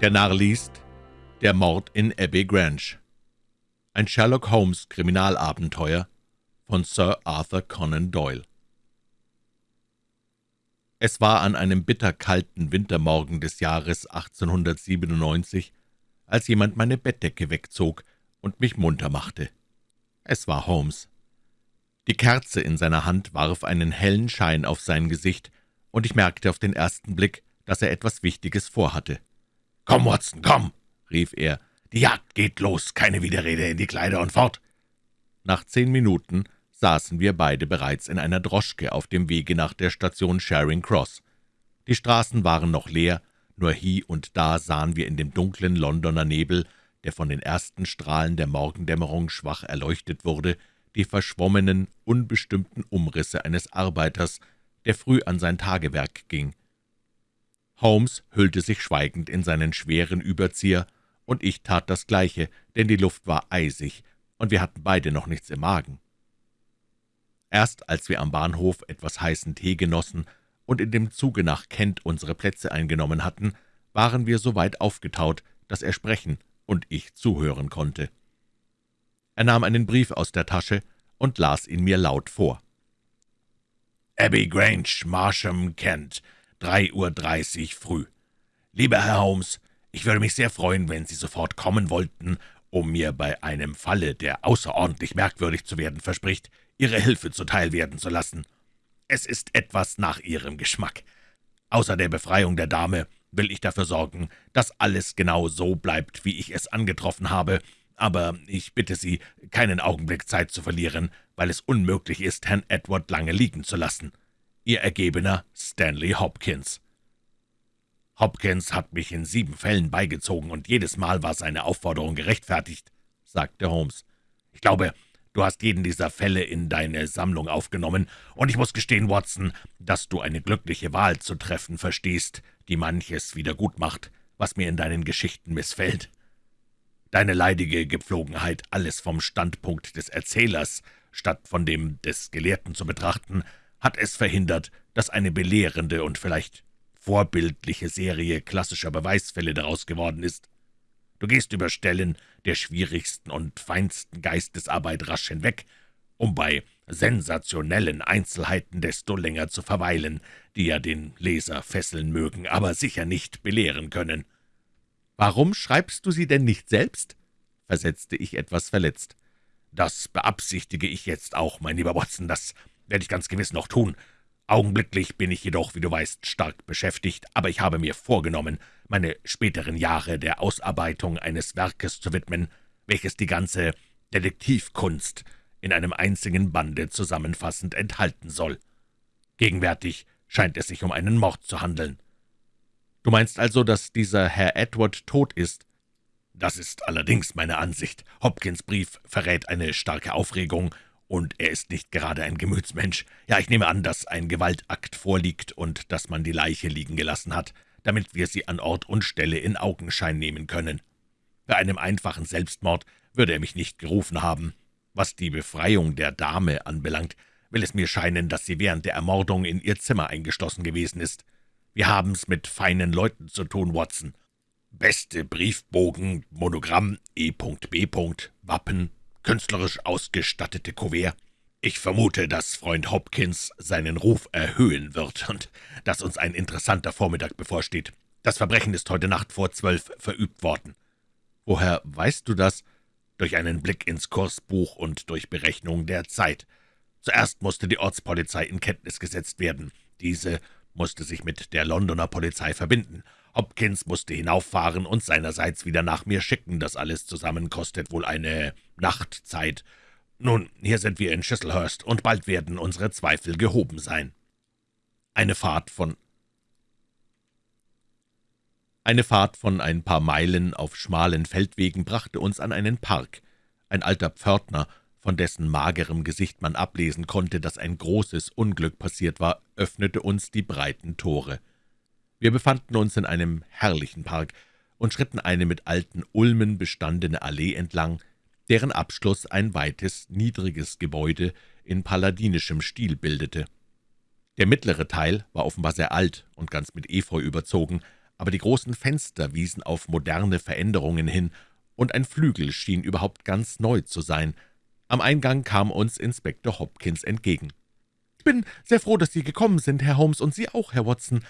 Der Narr liest Der Mord in Abbey Grange Ein Sherlock Holmes Kriminalabenteuer von Sir Arthur Conan Doyle Es war an einem bitterkalten Wintermorgen des Jahres 1897, als jemand meine Bettdecke wegzog und mich munter machte. Es war Holmes. Die Kerze in seiner Hand warf einen hellen Schein auf sein Gesicht, und ich merkte auf den ersten Blick, dass er etwas Wichtiges vorhatte. »Komm, Watson, komm!« rief er. »Die Jagd geht los, keine Widerrede, in die Kleider und fort!« Nach zehn Minuten saßen wir beide bereits in einer Droschke auf dem Wege nach der Station Charing Cross. Die Straßen waren noch leer, nur hie und da sahen wir in dem dunklen Londoner Nebel, der von den ersten Strahlen der Morgendämmerung schwach erleuchtet wurde, die verschwommenen, unbestimmten Umrisse eines Arbeiters, der früh an sein Tagewerk ging. Holmes hüllte sich schweigend in seinen schweren Überzieher, und ich tat das Gleiche, denn die Luft war eisig, und wir hatten beide noch nichts im Magen. Erst als wir am Bahnhof etwas heißen Tee genossen und in dem Zuge nach Kent unsere Plätze eingenommen hatten, waren wir so weit aufgetaut, dass er sprechen und ich zuhören konnte. Er nahm einen Brief aus der Tasche und las ihn mir laut vor. »Abbey Grange, Marsham, Kent, drei Uhr dreißig früh. Lieber Herr Holmes, ich würde mich sehr freuen, wenn Sie sofort kommen wollten, um mir bei einem Falle, der außerordentlich merkwürdig zu werden verspricht, Ihre Hilfe zuteil werden zu lassen. Es ist etwas nach Ihrem Geschmack. Außer der Befreiung der Dame will ich dafür sorgen, dass alles genau so bleibt, wie ich es angetroffen habe, aber ich bitte Sie, keinen Augenblick Zeit zu verlieren, weil es unmöglich ist, Herrn Edward lange liegen zu lassen. Ihr Ergebener Stanley Hopkins. Hopkins hat mich in sieben Fällen beigezogen, und jedes Mal war seine Aufforderung gerechtfertigt, sagte Holmes. Ich glaube, du hast jeden dieser Fälle in deine Sammlung aufgenommen, und ich muss gestehen, Watson, dass du eine glückliche Wahl zu treffen verstehst, die manches wieder gut macht, was mir in deinen Geschichten missfällt. Deine leidige Gepflogenheit, alles vom Standpunkt des Erzählers statt von dem des Gelehrten zu betrachten, hat es verhindert, dass eine belehrende und vielleicht vorbildliche Serie klassischer Beweisfälle daraus geworden ist. Du gehst über Stellen der schwierigsten und feinsten Geistesarbeit rasch hinweg, um bei sensationellen Einzelheiten desto länger zu verweilen, die ja den Leser fesseln mögen, aber sicher nicht belehren können. »Warum schreibst du sie denn nicht selbst?« versetzte ich etwas verletzt. »Das beabsichtige ich jetzt auch, mein lieber Watson, das werde ich ganz gewiss noch tun. Augenblicklich bin ich jedoch, wie du weißt, stark beschäftigt, aber ich habe mir vorgenommen, meine späteren Jahre der Ausarbeitung eines Werkes zu widmen, welches die ganze Detektivkunst in einem einzigen Bande zusammenfassend enthalten soll. Gegenwärtig scheint es sich um einen Mord zu handeln. Du meinst also, dass dieser Herr Edward tot ist? Das ist allerdings meine Ansicht. Hopkins Brief verrät eine starke Aufregung, und er ist nicht gerade ein Gemütsmensch. Ja, ich nehme an, dass ein Gewaltakt vorliegt und dass man die Leiche liegen gelassen hat, damit wir sie an Ort und Stelle in Augenschein nehmen können. Bei einem einfachen Selbstmord würde er mich nicht gerufen haben. Was die Befreiung der Dame anbelangt, will es mir scheinen, dass sie während der Ermordung in ihr Zimmer eingeschlossen gewesen ist. Wir haben's mit feinen Leuten zu tun, Watson. Beste Briefbogen, Monogramm, E.B. Wappen, künstlerisch ausgestattete Kuvert. Ich vermute, dass Freund Hopkins seinen Ruf erhöhen wird und dass uns ein interessanter Vormittag bevorsteht. Das Verbrechen ist heute Nacht vor zwölf verübt worden. Woher weißt du das? Durch einen Blick ins Kursbuch und durch Berechnung der Zeit. Zuerst musste die Ortspolizei in Kenntnis gesetzt werden. Diese musste sich mit der Londoner Polizei verbinden. Hopkins musste hinauffahren und seinerseits wieder nach mir schicken. Das alles zusammen kostet wohl eine Nachtzeit. Nun, hier sind wir in Chislehurst, und bald werden unsere Zweifel gehoben sein. Eine Fahrt von eine Fahrt von ein paar Meilen auf schmalen Feldwegen brachte uns an einen Park. Ein alter Pförtner, von dessen magerem Gesicht man ablesen konnte, dass ein großes Unglück passiert war, öffnete uns die breiten Tore. Wir befanden uns in einem herrlichen Park und schritten eine mit alten Ulmen bestandene Allee entlang, deren Abschluss ein weites, niedriges Gebäude in palladinischem Stil bildete. Der mittlere Teil war offenbar sehr alt und ganz mit Efeu überzogen, aber die großen Fenster wiesen auf moderne Veränderungen hin, und ein Flügel schien überhaupt ganz neu zu sein. Am Eingang kam uns Inspektor Hopkins entgegen. »Ich bin sehr froh, dass Sie gekommen sind, Herr Holmes, und Sie auch, Herr Watson.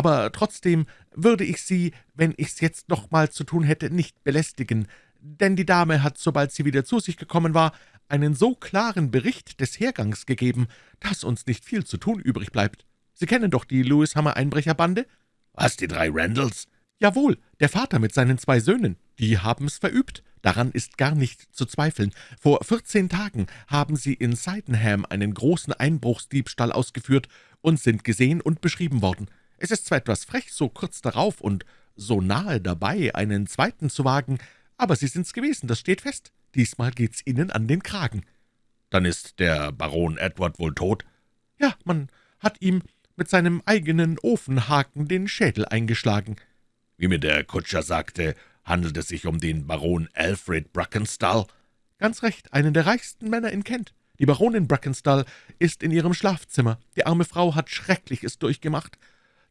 Aber trotzdem würde ich Sie, wenn ich's jetzt noch mal zu tun hätte, nicht belästigen, denn die Dame hat, sobald sie wieder zu sich gekommen war, einen so klaren Bericht des Hergangs gegeben, dass uns nicht viel zu tun übrig bleibt. Sie kennen doch die Lewis-Hammer-Einbrecherbande?« »Was, die drei Randalls?« »Jawohl, der Vater mit seinen zwei Söhnen. Die haben's verübt. Daran ist gar nicht zu zweifeln. Vor vierzehn Tagen haben sie in Sydenham einen großen Einbruchsdiebstahl ausgeführt und sind gesehen und beschrieben worden. Es ist zwar etwas frech, so kurz darauf und so nahe dabei, einen zweiten zu wagen, aber Sie sind's gewesen, das steht fest. Diesmal geht's Ihnen an den Kragen.« »Dann ist der Baron Edward wohl tot?« »Ja, man hat ihm mit seinem eigenen Ofenhaken den Schädel eingeschlagen.« »Wie mir der Kutscher sagte, handelt es sich um den Baron Alfred Brackenstall?« »Ganz recht, einen der reichsten Männer in Kent. Die Baronin Brackenstall ist in ihrem Schlafzimmer. Die arme Frau hat Schreckliches durchgemacht.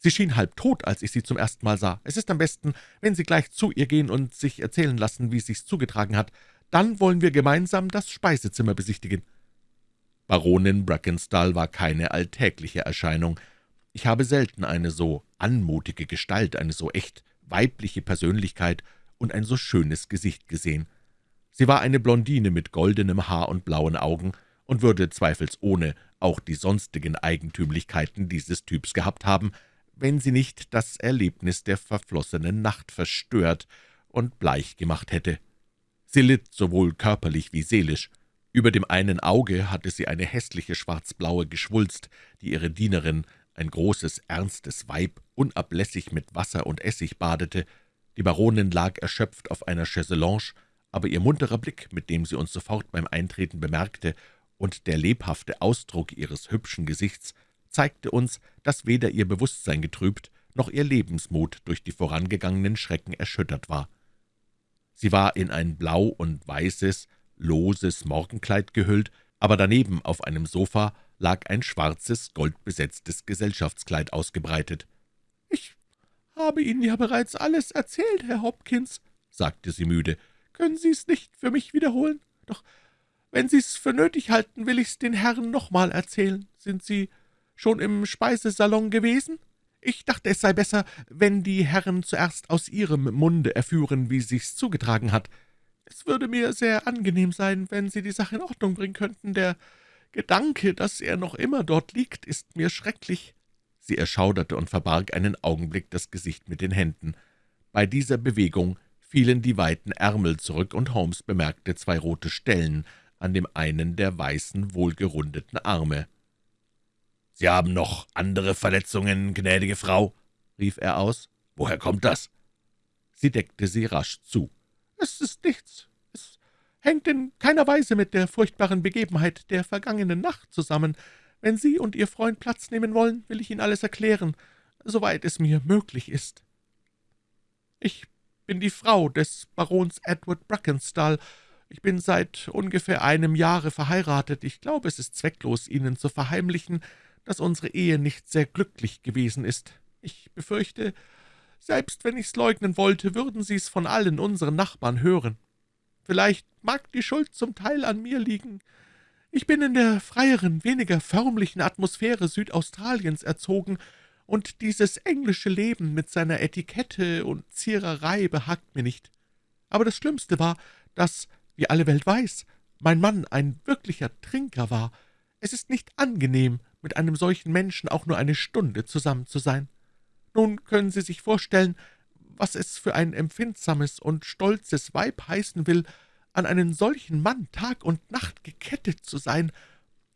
Sie schien halb tot, als ich sie zum ersten Mal sah. Es ist am besten, wenn Sie gleich zu ihr gehen und sich erzählen lassen, wie sich's zugetragen hat. Dann wollen wir gemeinsam das Speisezimmer besichtigen.« Baronin Brackenstall war keine alltägliche Erscheinung. Ich habe selten eine so anmutige Gestalt, eine so echt weibliche Persönlichkeit und ein so schönes Gesicht gesehen. Sie war eine Blondine mit goldenem Haar und blauen Augen und würde zweifelsohne auch die sonstigen Eigentümlichkeiten dieses Typs gehabt haben, wenn sie nicht das Erlebnis der verflossenen Nacht verstört und bleich gemacht hätte. Sie litt sowohl körperlich wie seelisch. Über dem einen Auge hatte sie eine hässliche schwarzblaue Geschwulst, die ihre Dienerin, ein großes, ernstes Weib, unablässig mit Wasser und Essig badete. Die Baronin lag erschöpft auf einer Chaiselonge, aber ihr munterer Blick, mit dem sie uns sofort beim Eintreten bemerkte, und der lebhafte Ausdruck ihres hübschen Gesichts zeigte uns, dass weder ihr Bewusstsein getrübt, noch ihr Lebensmut durch die vorangegangenen Schrecken erschüttert war. Sie war in ein blau und weißes, loses Morgenkleid gehüllt, aber daneben auf einem Sofa lag ein schwarzes, goldbesetztes Gesellschaftskleid ausgebreitet. »Ich habe Ihnen ja bereits alles erzählt, Herr Hopkins«, sagte sie müde. »Können Sie es nicht für mich wiederholen? Doch wenn Sie es für nötig halten, will ich's den Herren noch mal erzählen. Sind Sie schon im Speisesalon gewesen? Ich dachte, es sei besser, wenn die Herren zuerst aus Ihrem Munde erführen, wie sich's zugetragen hat. Es würde mir sehr angenehm sein, wenn Sie die Sache in Ordnung bringen könnten. Der Gedanke, dass er noch immer dort liegt, ist mir schrecklich.« Sie erschauderte und verbarg einen Augenblick das Gesicht mit den Händen. Bei dieser Bewegung fielen die weiten Ärmel zurück, und Holmes bemerkte zwei rote Stellen an dem einen der weißen, wohlgerundeten Arme. »Sie haben noch andere Verletzungen, gnädige Frau?« rief er aus. »Woher kommt das?« Sie deckte sie rasch zu. »Es ist nichts. Es hängt in keiner Weise mit der furchtbaren Begebenheit der vergangenen Nacht zusammen. Wenn Sie und Ihr Freund Platz nehmen wollen, will ich Ihnen alles erklären, soweit es mir möglich ist. Ich bin die Frau des Barons Edward Brackenstall. Ich bin seit ungefähr einem Jahre verheiratet. Ich glaube, es ist zwecklos, Ihnen zu verheimlichen, dass unsere Ehe nicht sehr glücklich gewesen ist. Ich befürchte, selbst wenn ich's leugnen wollte, würden Sie's von allen unseren Nachbarn hören. Vielleicht mag die Schuld zum Teil an mir liegen. Ich bin in der freieren, weniger förmlichen Atmosphäre Südaustraliens erzogen, und dieses englische Leben mit seiner Etikette und Ziererei behagt mir nicht. Aber das Schlimmste war, dass, wie alle Welt weiß, mein Mann ein wirklicher Trinker war. Es ist nicht angenehm, mit einem solchen Menschen auch nur eine Stunde zusammen zu sein. Nun können Sie sich vorstellen, was es für ein empfindsames und stolzes Weib heißen will, an einen solchen Mann Tag und Nacht gekettet zu sein.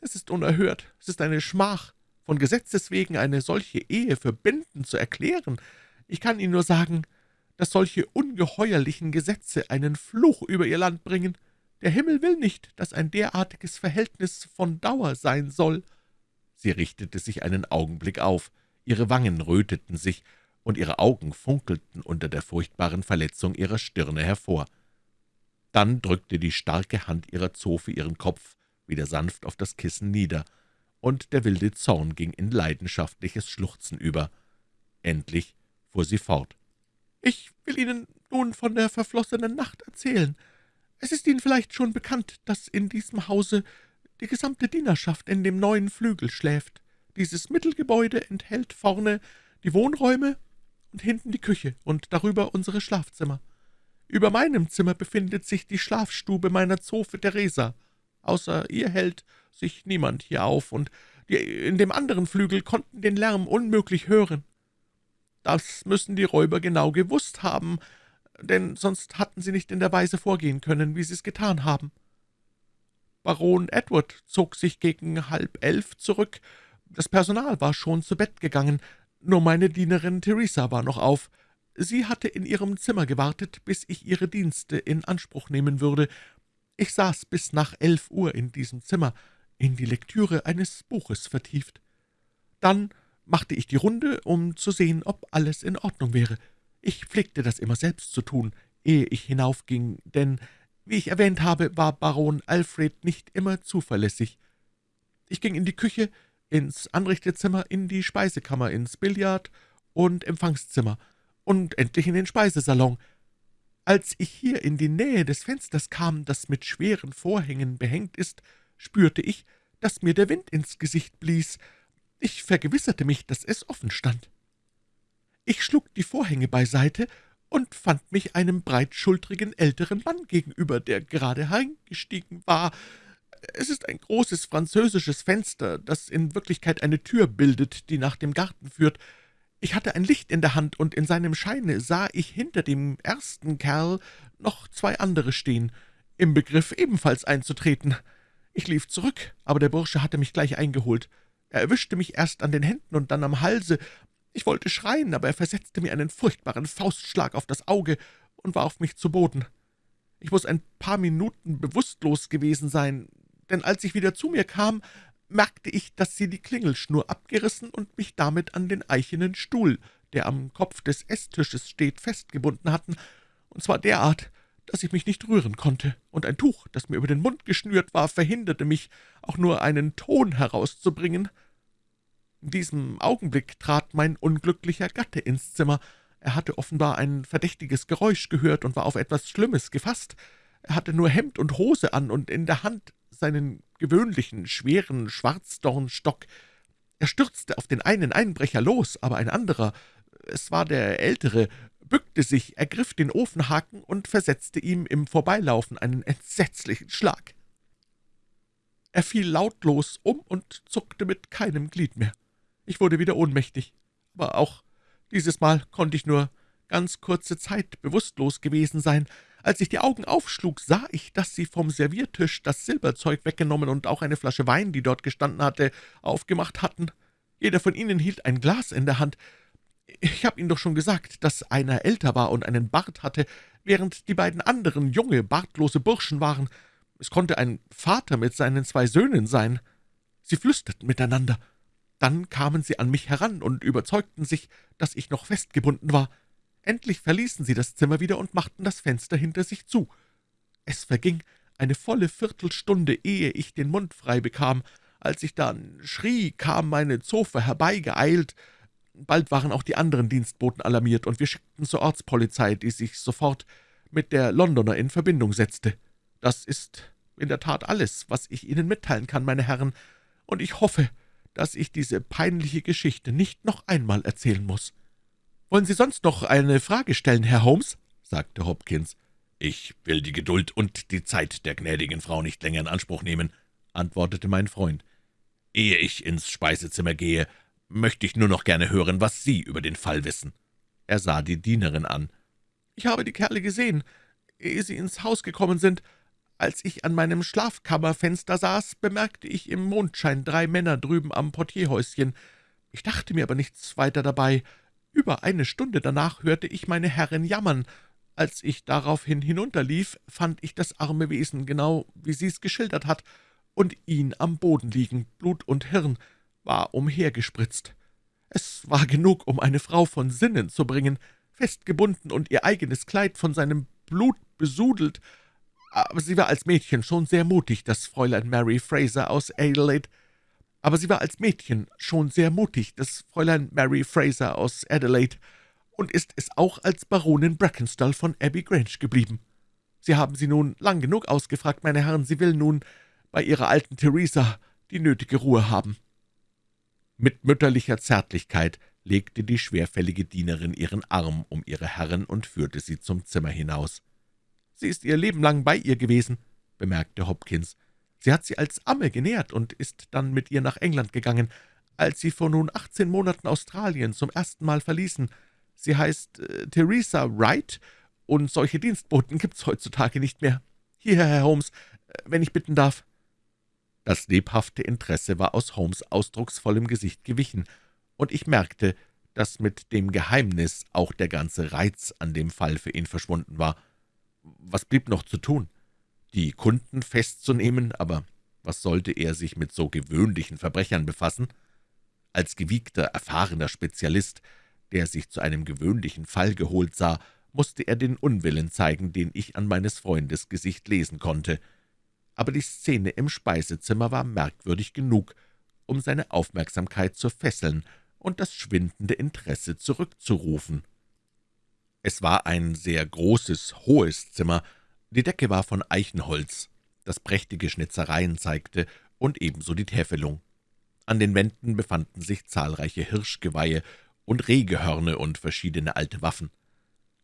Es ist unerhört, es ist eine Schmach, von Gesetzes wegen eine solche Ehe für bindend zu erklären. Ich kann Ihnen nur sagen, dass solche ungeheuerlichen Gesetze einen Fluch über Ihr Land bringen. Der Himmel will nicht, dass ein derartiges Verhältnis von Dauer sein soll.« Sie richtete sich einen Augenblick auf, ihre Wangen röteten sich, und ihre Augen funkelten unter der furchtbaren Verletzung ihrer Stirne hervor. Dann drückte die starke Hand ihrer Zofe ihren Kopf wieder sanft auf das Kissen nieder, und der wilde Zorn ging in leidenschaftliches Schluchzen über. Endlich fuhr sie fort. Ich will Ihnen nun von der verflossenen Nacht erzählen. Es ist Ihnen vielleicht schon bekannt, dass in diesem Hause die gesamte Dienerschaft in dem neuen Flügel schläft. Dieses Mittelgebäude enthält vorne die Wohnräume und hinten die Küche und darüber unsere Schlafzimmer. Über meinem Zimmer befindet sich die Schlafstube meiner Zofe Theresa. Außer ihr hält sich niemand hier auf, und die in dem anderen Flügel konnten den Lärm unmöglich hören. Das müssen die Räuber genau gewusst haben, denn sonst hatten sie nicht in der Weise vorgehen können, wie sie es getan haben. Baron Edward zog sich gegen halb elf zurück. Das Personal war schon zu Bett gegangen, nur meine Dienerin Theresa war noch auf. Sie hatte in ihrem Zimmer gewartet, bis ich ihre Dienste in Anspruch nehmen würde. Ich saß bis nach elf Uhr in diesem Zimmer, in die Lektüre eines Buches vertieft. Dann machte ich die Runde, um zu sehen, ob alles in Ordnung wäre. Ich pflegte das immer selbst zu tun, ehe ich hinaufging, denn, wie ich erwähnt habe, war Baron Alfred nicht immer zuverlässig. Ich ging in die Küche, ins Anrichtezimmer, in die Speisekammer, ins Billard- und Empfangszimmer und endlich in den Speisesalon. Als ich hier in die Nähe des Fensters kam, das mit schweren Vorhängen behängt ist, spürte ich, dass mir der Wind ins Gesicht blies. Ich vergewisserte mich, dass es offen stand. Ich schlug die Vorhänge beiseite und fand mich einem breitschultrigen älteren Mann gegenüber, der gerade hereingestiegen war. Es ist ein großes französisches Fenster, das in Wirklichkeit eine Tür bildet, die nach dem Garten führt. Ich hatte ein Licht in der Hand, und in seinem Scheine sah ich hinter dem ersten Kerl noch zwei andere stehen, im Begriff ebenfalls einzutreten. Ich lief zurück, aber der Bursche hatte mich gleich eingeholt. Er erwischte mich erst an den Händen und dann am Halse. Ich wollte schreien, aber er versetzte mir einen furchtbaren Faustschlag auf das Auge und warf mich zu Boden. Ich muss ein paar Minuten bewusstlos gewesen sein, denn als ich wieder zu mir kam, merkte ich, dass sie die Klingelschnur abgerissen und mich damit an den eichenen Stuhl, der am Kopf des Esstisches steht, festgebunden hatten, und zwar derart, dass ich mich nicht rühren konnte, und ein Tuch, das mir über den Mund geschnürt war, verhinderte mich, auch nur einen Ton herauszubringen. In diesem Augenblick trat mein unglücklicher Gatte ins Zimmer. Er hatte offenbar ein verdächtiges Geräusch gehört und war auf etwas Schlimmes gefasst. Er hatte nur Hemd und Hose an und in der Hand seinen gewöhnlichen, schweren Schwarzdornstock. Er stürzte auf den einen Einbrecher los, aber ein anderer, es war der Ältere, bückte sich, ergriff den Ofenhaken und versetzte ihm im Vorbeilaufen einen entsetzlichen Schlag. Er fiel lautlos um und zuckte mit keinem Glied mehr. Ich wurde wieder ohnmächtig, aber auch dieses Mal konnte ich nur ganz kurze Zeit bewusstlos gewesen sein, als ich die Augen aufschlug, sah ich, dass sie vom Serviertisch das Silberzeug weggenommen und auch eine Flasche Wein, die dort gestanden hatte, aufgemacht hatten. Jeder von ihnen hielt ein Glas in der Hand. Ich habe Ihnen doch schon gesagt, dass einer älter war und einen Bart hatte, während die beiden anderen junge, bartlose Burschen waren. Es konnte ein Vater mit seinen zwei Söhnen sein. Sie flüsterten miteinander. Dann kamen sie an mich heran und überzeugten sich, dass ich noch festgebunden war. Endlich verließen sie das Zimmer wieder und machten das Fenster hinter sich zu. Es verging eine volle Viertelstunde, ehe ich den Mund frei bekam. Als ich dann schrie, kam meine Zofe herbeigeeilt. Bald waren auch die anderen Dienstboten alarmiert, und wir schickten zur Ortspolizei, die sich sofort mit der Londoner in Verbindung setzte. Das ist in der Tat alles, was ich Ihnen mitteilen kann, meine Herren, und ich hoffe, dass ich diese peinliche Geschichte nicht noch einmal erzählen muss. »Wollen Sie sonst noch eine Frage stellen, Herr Holmes?« sagte Hopkins. »Ich will die Geduld und die Zeit der gnädigen Frau nicht länger in Anspruch nehmen«, antwortete mein Freund. »Ehe ich ins Speisezimmer gehe, möchte ich nur noch gerne hören, was Sie über den Fall wissen.« Er sah die Dienerin an. »Ich habe die Kerle gesehen, ehe sie ins Haus gekommen sind. Als ich an meinem Schlafkammerfenster saß, bemerkte ich im Mondschein drei Männer drüben am Portierhäuschen. Ich dachte mir aber nichts weiter dabei. Über eine Stunde danach hörte ich meine Herrin jammern. Als ich daraufhin hinunterlief, fand ich das arme Wesen, genau wie sie es geschildert hat, und ihn am Boden liegen, Blut und Hirn war umhergespritzt. Es war genug, um eine Frau von Sinnen zu bringen, festgebunden und ihr eigenes Kleid von seinem Blut besudelt, aber sie war als Mädchen schon sehr mutig, das Fräulein Mary Fraser aus Adelaide, aber sie war als Mädchen schon sehr mutig, das Fräulein Mary Fraser aus Adelaide, und ist es auch als Baronin Brackenstall von Abbey Grange geblieben. Sie haben sie nun lang genug ausgefragt, meine Herren, sie will nun bei ihrer alten Theresa die nötige Ruhe haben.« Mit mütterlicher Zärtlichkeit legte die schwerfällige Dienerin ihren Arm um ihre Herrin und führte sie zum Zimmer hinaus. »Sie ist ihr Leben lang bei ihr gewesen«, bemerkte Hopkins. »Sie hat sie als Amme genährt und ist dann mit ihr nach England gegangen, als sie vor nun achtzehn Monaten Australien zum ersten Mal verließen. Sie heißt äh, Theresa Wright, und solche Dienstboten gibt's heutzutage nicht mehr. Hier, Herr Holmes, äh, wenn ich bitten darf.« Das lebhafte Interesse war aus Holmes' ausdrucksvollem Gesicht gewichen, und ich merkte, dass mit dem Geheimnis auch der ganze Reiz an dem Fall für ihn verschwunden war. Was blieb noch zu tun? Die Kunden festzunehmen, aber was sollte er sich mit so gewöhnlichen Verbrechern befassen? Als gewiegter, erfahrener Spezialist, der sich zu einem gewöhnlichen Fall geholt sah, musste er den Unwillen zeigen, den ich an meines Freundes Gesicht lesen konnte. Aber die Szene im Speisezimmer war merkwürdig genug, um seine Aufmerksamkeit zu fesseln und das schwindende Interesse zurückzurufen. Es war ein sehr großes, hohes Zimmer, die Decke war von Eichenholz, das prächtige Schnitzereien zeigte und ebenso die Täfelung. An den Wänden befanden sich zahlreiche Hirschgeweihe und Rehgehörne und verschiedene alte Waffen.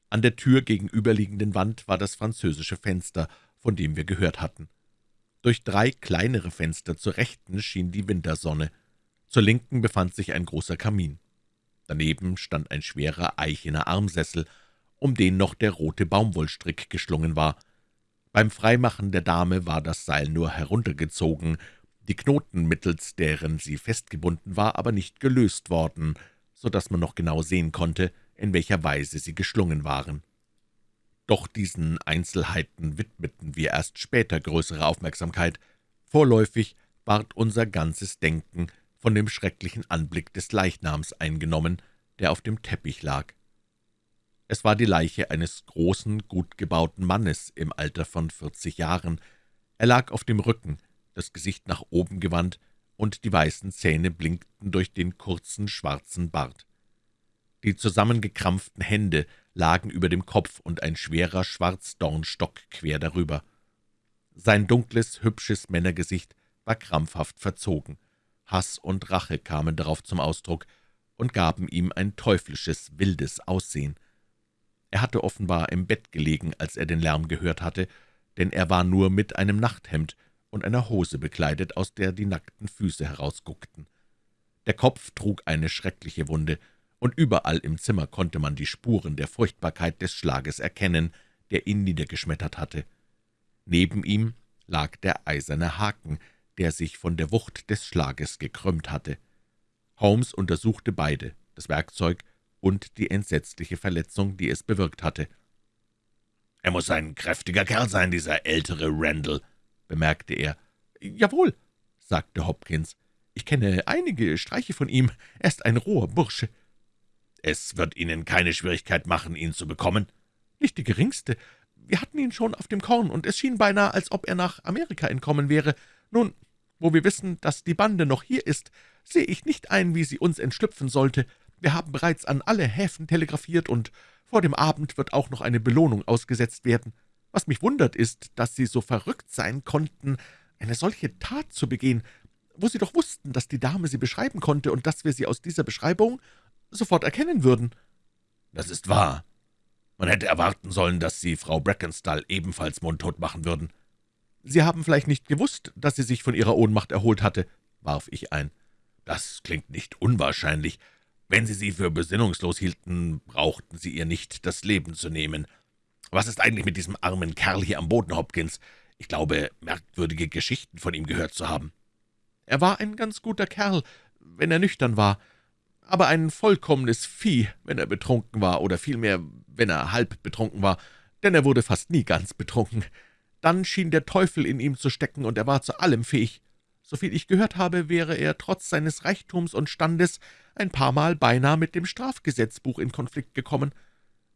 An der Tür gegenüberliegenden Wand war das französische Fenster, von dem wir gehört hatten. Durch drei kleinere Fenster zur Rechten schien die Wintersonne. Zur Linken befand sich ein großer Kamin. Daneben stand ein schwerer eichener Armsessel, um den noch der rote Baumwollstrick geschlungen war. Beim Freimachen der Dame war das Seil nur heruntergezogen, die Knoten, mittels deren sie festgebunden war, aber nicht gelöst worden, so dass man noch genau sehen konnte, in welcher Weise sie geschlungen waren. Doch diesen Einzelheiten widmeten wir erst später größere Aufmerksamkeit. Vorläufig ward unser ganzes Denken von dem schrecklichen Anblick des Leichnams eingenommen, der auf dem Teppich lag. Es war die Leiche eines großen, gut gebauten Mannes im Alter von vierzig Jahren. Er lag auf dem Rücken, das Gesicht nach oben gewandt, und die weißen Zähne blinkten durch den kurzen, schwarzen Bart. Die zusammengekrampften Hände lagen über dem Kopf und ein schwerer Schwarzdornstock quer darüber. Sein dunkles, hübsches Männergesicht war krampfhaft verzogen. Hass und Rache kamen darauf zum Ausdruck und gaben ihm ein teuflisches, wildes Aussehen. Er hatte offenbar im Bett gelegen, als er den Lärm gehört hatte, denn er war nur mit einem Nachthemd und einer Hose bekleidet, aus der die nackten Füße herausguckten. Der Kopf trug eine schreckliche Wunde, und überall im Zimmer konnte man die Spuren der Furchtbarkeit des Schlages erkennen, der ihn niedergeschmettert hatte. Neben ihm lag der eiserne Haken, der sich von der Wucht des Schlages gekrümmt hatte. Holmes untersuchte beide, das Werkzeug und die entsetzliche Verletzung, die es bewirkt hatte. »Er muss ein kräftiger Kerl sein, dieser ältere Randall«, bemerkte er. »Jawohl«, sagte Hopkins. »Ich kenne einige Streiche von ihm. Er ist ein roher Bursche.« »Es wird Ihnen keine Schwierigkeit machen, ihn zu bekommen?« »Nicht die geringste. Wir hatten ihn schon auf dem Korn, und es schien beinahe, als ob er nach Amerika entkommen wäre. Nun, wo wir wissen, dass die Bande noch hier ist, sehe ich nicht ein, wie sie uns entschlüpfen sollte. Wir haben bereits an alle Häfen telegrafiert, und vor dem Abend wird auch noch eine Belohnung ausgesetzt werden. Was mich wundert, ist, dass Sie so verrückt sein konnten, eine solche Tat zu begehen, wo Sie doch wussten, dass die Dame sie beschreiben konnte und dass wir sie aus dieser Beschreibung sofort erkennen würden.« »Das ist wahr. Man hätte erwarten sollen, dass Sie Frau Brackenstall ebenfalls mundtot machen würden.« »Sie haben vielleicht nicht gewusst, dass sie sich von ihrer Ohnmacht erholt hatte«, warf ich ein. »Das klingt nicht unwahrscheinlich. Wenn Sie sie für besinnungslos hielten, brauchten Sie ihr nicht das Leben zu nehmen. Was ist eigentlich mit diesem armen Kerl hier am Boden, Hopkins? Ich glaube, merkwürdige Geschichten von ihm gehört zu haben.« »Er war ein ganz guter Kerl, wenn er nüchtern war, aber ein vollkommenes Vieh, wenn er betrunken war, oder vielmehr, wenn er halb betrunken war, denn er wurde fast nie ganz betrunken. Dann schien der Teufel in ihm zu stecken, und er war zu allem fähig. Soviel ich gehört habe, wäre er trotz seines Reichtums und Standes ein paar Mal beinahe mit dem Strafgesetzbuch in Konflikt gekommen.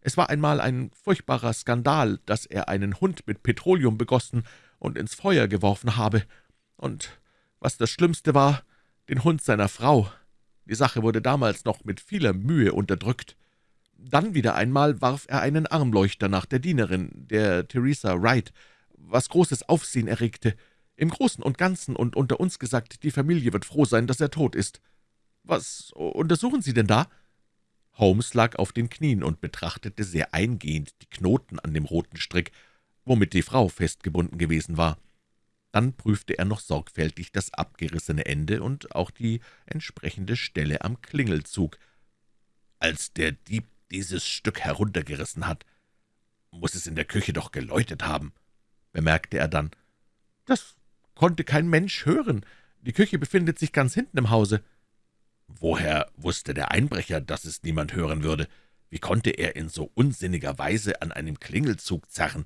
Es war einmal ein furchtbarer Skandal, dass er einen Hund mit Petroleum begossen und ins Feuer geworfen habe. Und was das Schlimmste war, den Hund seiner Frau. Die Sache wurde damals noch mit vieler Mühe unterdrückt. Dann wieder einmal warf er einen Armleuchter nach der Dienerin, der Theresa Wright, was großes Aufsehen erregte. Im Großen und Ganzen und unter uns gesagt, die Familie wird froh sein, dass er tot ist. »Was untersuchen Sie denn da?« Holmes lag auf den Knien und betrachtete sehr eingehend die Knoten an dem roten Strick, womit die Frau festgebunden gewesen war. Dann prüfte er noch sorgfältig das abgerissene Ende und auch die entsprechende Stelle am Klingelzug. »Als der Dieb dieses Stück heruntergerissen hat, muss es in der Küche doch geläutet haben«, bemerkte er dann. »Das konnte kein Mensch hören. Die Küche befindet sich ganz hinten im Hause.« Woher wusste der Einbrecher, dass es niemand hören würde? Wie konnte er in so unsinniger Weise an einem Klingelzug zerren?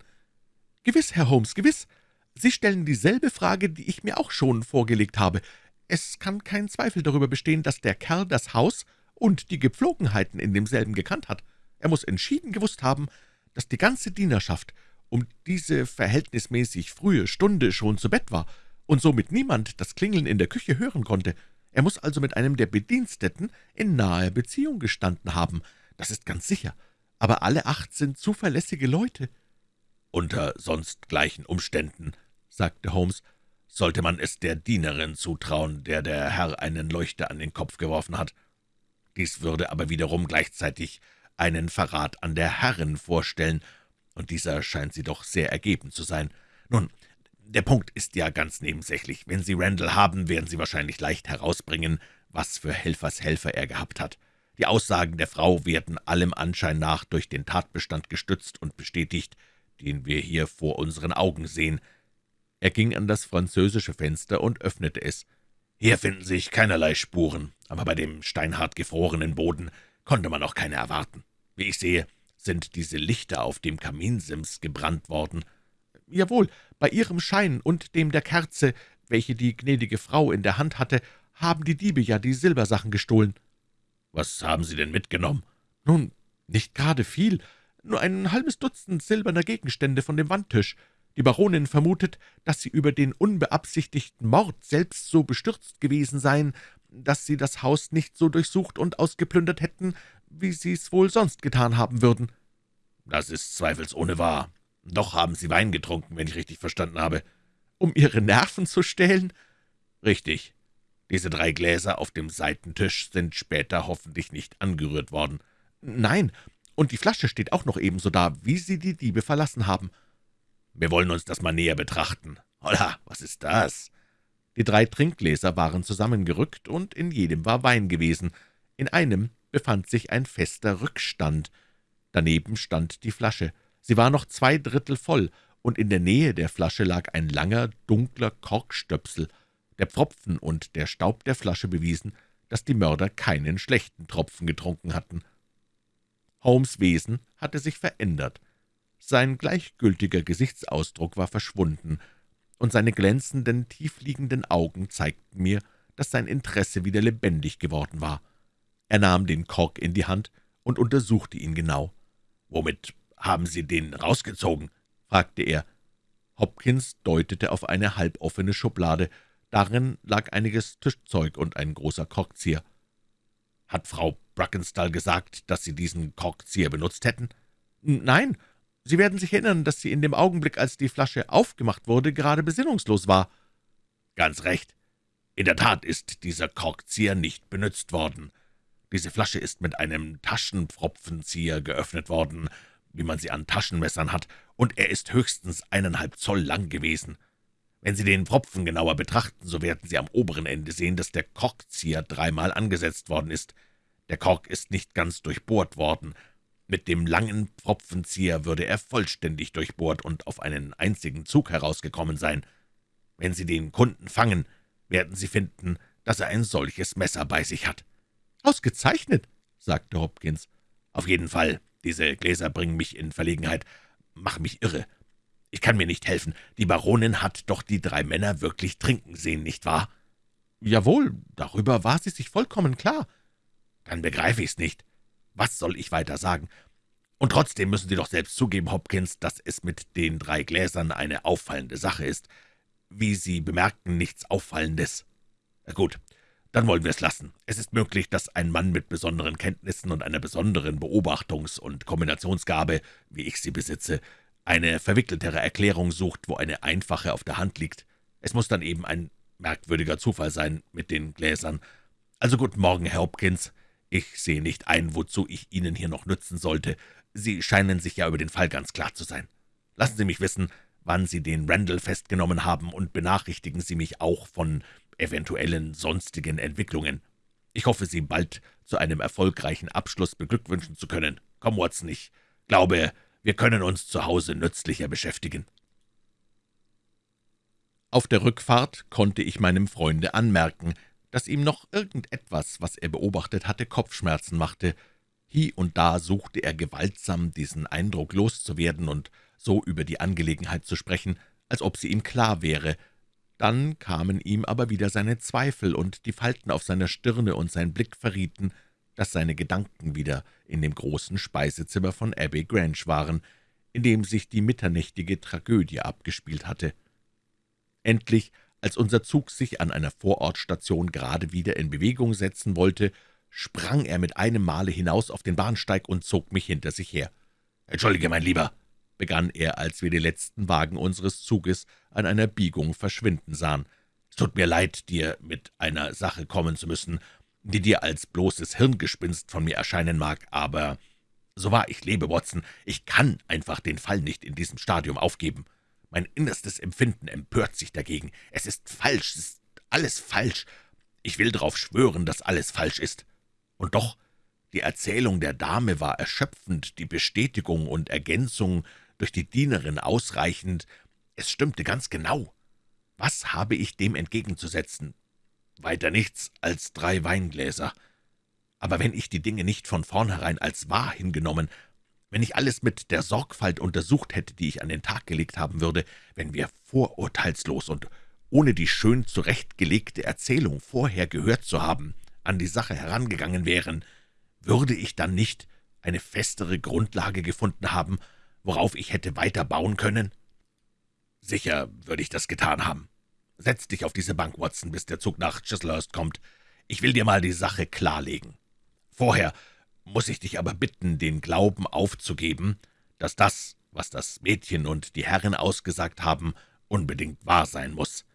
»Gewiss, Herr Holmes, gewiss. Sie stellen dieselbe Frage, die ich mir auch schon vorgelegt habe. Es kann kein Zweifel darüber bestehen, dass der Kerl das Haus und die Gepflogenheiten in demselben gekannt hat. Er muss entschieden gewusst haben, dass die ganze Dienerschaft um diese verhältnismäßig frühe Stunde schon zu Bett war und somit niemand das Klingeln in der Küche hören konnte. Er muss also mit einem der Bediensteten in naher Beziehung gestanden haben, das ist ganz sicher, aber alle acht sind zuverlässige Leute.« »Unter sonst gleichen Umständen«, sagte Holmes, »sollte man es der Dienerin zutrauen, der der Herr einen Leuchter an den Kopf geworfen hat. Dies würde aber wiederum gleichzeitig einen Verrat an der Herrin vorstellen, und dieser scheint sie doch sehr ergeben zu sein. Nun, der Punkt ist ja ganz nebensächlich. Wenn Sie Randall haben, werden Sie wahrscheinlich leicht herausbringen, was für Helfershelfer er gehabt hat. Die Aussagen der Frau werden allem Anschein nach durch den Tatbestand gestützt und bestätigt, den wir hier vor unseren Augen sehen. Er ging an das französische Fenster und öffnete es. Hier finden sich keinerlei Spuren, aber bei dem steinhart gefrorenen Boden konnte man auch keine erwarten. Wie ich sehe, sind diese Lichter auf dem Kaminsims gebrannt worden. »Jawohl, bei Ihrem Schein und dem der Kerze, welche die gnädige Frau in der Hand hatte, haben die Diebe ja die Silbersachen gestohlen.« »Was haben Sie denn mitgenommen?« »Nun, nicht gerade viel, nur ein halbes Dutzend silberner Gegenstände von dem Wandtisch. Die Baronin vermutet, dass Sie über den unbeabsichtigten Mord selbst so bestürzt gewesen seien, dass Sie das Haus nicht so durchsucht und ausgeplündert hätten, wie Sie es wohl sonst getan haben würden.« »Das ist zweifelsohne wahr. Doch haben Sie Wein getrunken, wenn ich richtig verstanden habe.« »Um Ihre Nerven zu stellen?« »Richtig. Diese drei Gläser auf dem Seitentisch sind später hoffentlich nicht angerührt worden.« »Nein, und die Flasche steht auch noch ebenso da, wie Sie die Diebe verlassen haben.« »Wir wollen uns das mal näher betrachten. Holla, was ist das?« Die drei Trinkgläser waren zusammengerückt, und in jedem war Wein gewesen. In einem befand sich ein fester Rückstand. Daneben stand die Flasche. Sie war noch zwei Drittel voll, und in der Nähe der Flasche lag ein langer, dunkler Korkstöpsel. Der Pfropfen und der Staub der Flasche bewiesen, dass die Mörder keinen schlechten Tropfen getrunken hatten. Holmes' Wesen hatte sich verändert. Sein gleichgültiger Gesichtsausdruck war verschwunden, und seine glänzenden, tiefliegenden Augen zeigten mir, dass sein Interesse wieder lebendig geworden war. Er nahm den Kork in die Hand und untersuchte ihn genau. »Womit haben Sie den rausgezogen?« fragte er. Hopkins deutete auf eine halboffene Schublade. Darin lag einiges Tischzeug und ein großer Korkzieher. »Hat Frau Brackenstall gesagt, dass Sie diesen Korkzieher benutzt hätten?« »Nein. Sie werden sich erinnern, dass sie in dem Augenblick, als die Flasche aufgemacht wurde, gerade besinnungslos war.« »Ganz recht. In der Tat ist dieser Korkzieher nicht benutzt worden. Diese Flasche ist mit einem Taschenpfropfenzieher geöffnet worden, wie man sie an Taschenmessern hat, und er ist höchstens eineinhalb Zoll lang gewesen. Wenn Sie den Pfropfen genauer betrachten, so werden Sie am oberen Ende sehen, dass der Korkzieher dreimal angesetzt worden ist. Der Kork ist nicht ganz durchbohrt worden. Mit dem langen Pfropfenzieher würde er vollständig durchbohrt und auf einen einzigen Zug herausgekommen sein. Wenn Sie den Kunden fangen, werden Sie finden, dass er ein solches Messer bei sich hat.« »Ausgezeichnet«, sagte Hopkins. »Auf jeden Fall. Diese Gläser bringen mich in Verlegenheit, machen mich irre. Ich kann mir nicht helfen. Die Baronin hat doch die drei Männer wirklich trinken sehen, nicht wahr?« »Jawohl, darüber war sie sich vollkommen klar.« »Dann begreife ich's nicht. Was soll ich weiter sagen? Und trotzdem müssen Sie doch selbst zugeben, Hopkins, dass es mit den drei Gläsern eine auffallende Sache ist. Wie Sie bemerken, nichts Auffallendes. Gut, dann wollen wir es lassen. Es ist möglich, dass ein Mann mit besonderen Kenntnissen und einer besonderen Beobachtungs- und Kombinationsgabe, wie ich sie besitze, eine verwickeltere Erklärung sucht, wo eine einfache auf der Hand liegt. Es muss dann eben ein merkwürdiger Zufall sein mit den Gläsern. Also guten Morgen, Herr Hopkins. Ich sehe nicht ein, wozu ich Ihnen hier noch nützen sollte. Sie scheinen sich ja über den Fall ganz klar zu sein. Lassen Sie mich wissen, wann Sie den Randall festgenommen haben, und benachrichtigen Sie mich auch von eventuellen sonstigen Entwicklungen. Ich hoffe, Sie bald zu einem erfolgreichen Abschluss beglückwünschen zu können. Komm, Watson, ich glaube, wir können uns zu Hause nützlicher beschäftigen.« Auf der Rückfahrt konnte ich meinem Freunde anmerken, dass ihm noch irgendetwas, was er beobachtet hatte, Kopfschmerzen machte. Hie und da suchte er gewaltsam, diesen Eindruck loszuwerden und so über die Angelegenheit zu sprechen, als ob sie ihm klar wäre, dann kamen ihm aber wieder seine Zweifel, und die Falten auf seiner Stirne und sein Blick verrieten, dass seine Gedanken wieder in dem großen Speisezimmer von Abbey Grange waren, in dem sich die mitternächtige Tragödie abgespielt hatte. Endlich, als unser Zug sich an einer Vorortstation gerade wieder in Bewegung setzen wollte, sprang er mit einem Male hinaus auf den Bahnsteig und zog mich hinter sich her. »Entschuldige, mein Lieber«, begann er, als wir die letzten Wagen unseres Zuges an einer Biegung verschwinden sahen. »Es tut mir leid, dir mit einer Sache kommen zu müssen, die dir als bloßes Hirngespinst von mir erscheinen mag, aber so wahr ich lebe, Watson, ich kann einfach den Fall nicht in diesem Stadium aufgeben. Mein innerstes Empfinden empört sich dagegen. Es ist falsch, es ist alles falsch. Ich will darauf schwören, dass alles falsch ist. Und doch, die Erzählung der Dame war erschöpfend, die Bestätigung und Ergänzung durch die Dienerin ausreichend. Es stimmte ganz genau. Was habe ich dem entgegenzusetzen? Weiter nichts als drei Weingläser. Aber wenn ich die Dinge nicht von vornherein als wahr hingenommen, wenn ich alles mit der Sorgfalt untersucht hätte, die ich an den Tag gelegt haben würde, wenn wir vorurteilslos und ohne die schön zurechtgelegte Erzählung vorher gehört zu haben, an die Sache herangegangen wären, würde ich dann nicht eine festere Grundlage gefunden haben, worauf ich hätte weiter bauen können? Sicher würde ich das getan haben. Setz dich auf diese Bank, Watson, bis der Zug nach Chislehurst kommt. Ich will dir mal die Sache klarlegen. Vorher muss ich dich aber bitten, den Glauben aufzugeben, dass das, was das Mädchen und die Herren ausgesagt haben, unbedingt wahr sein muss.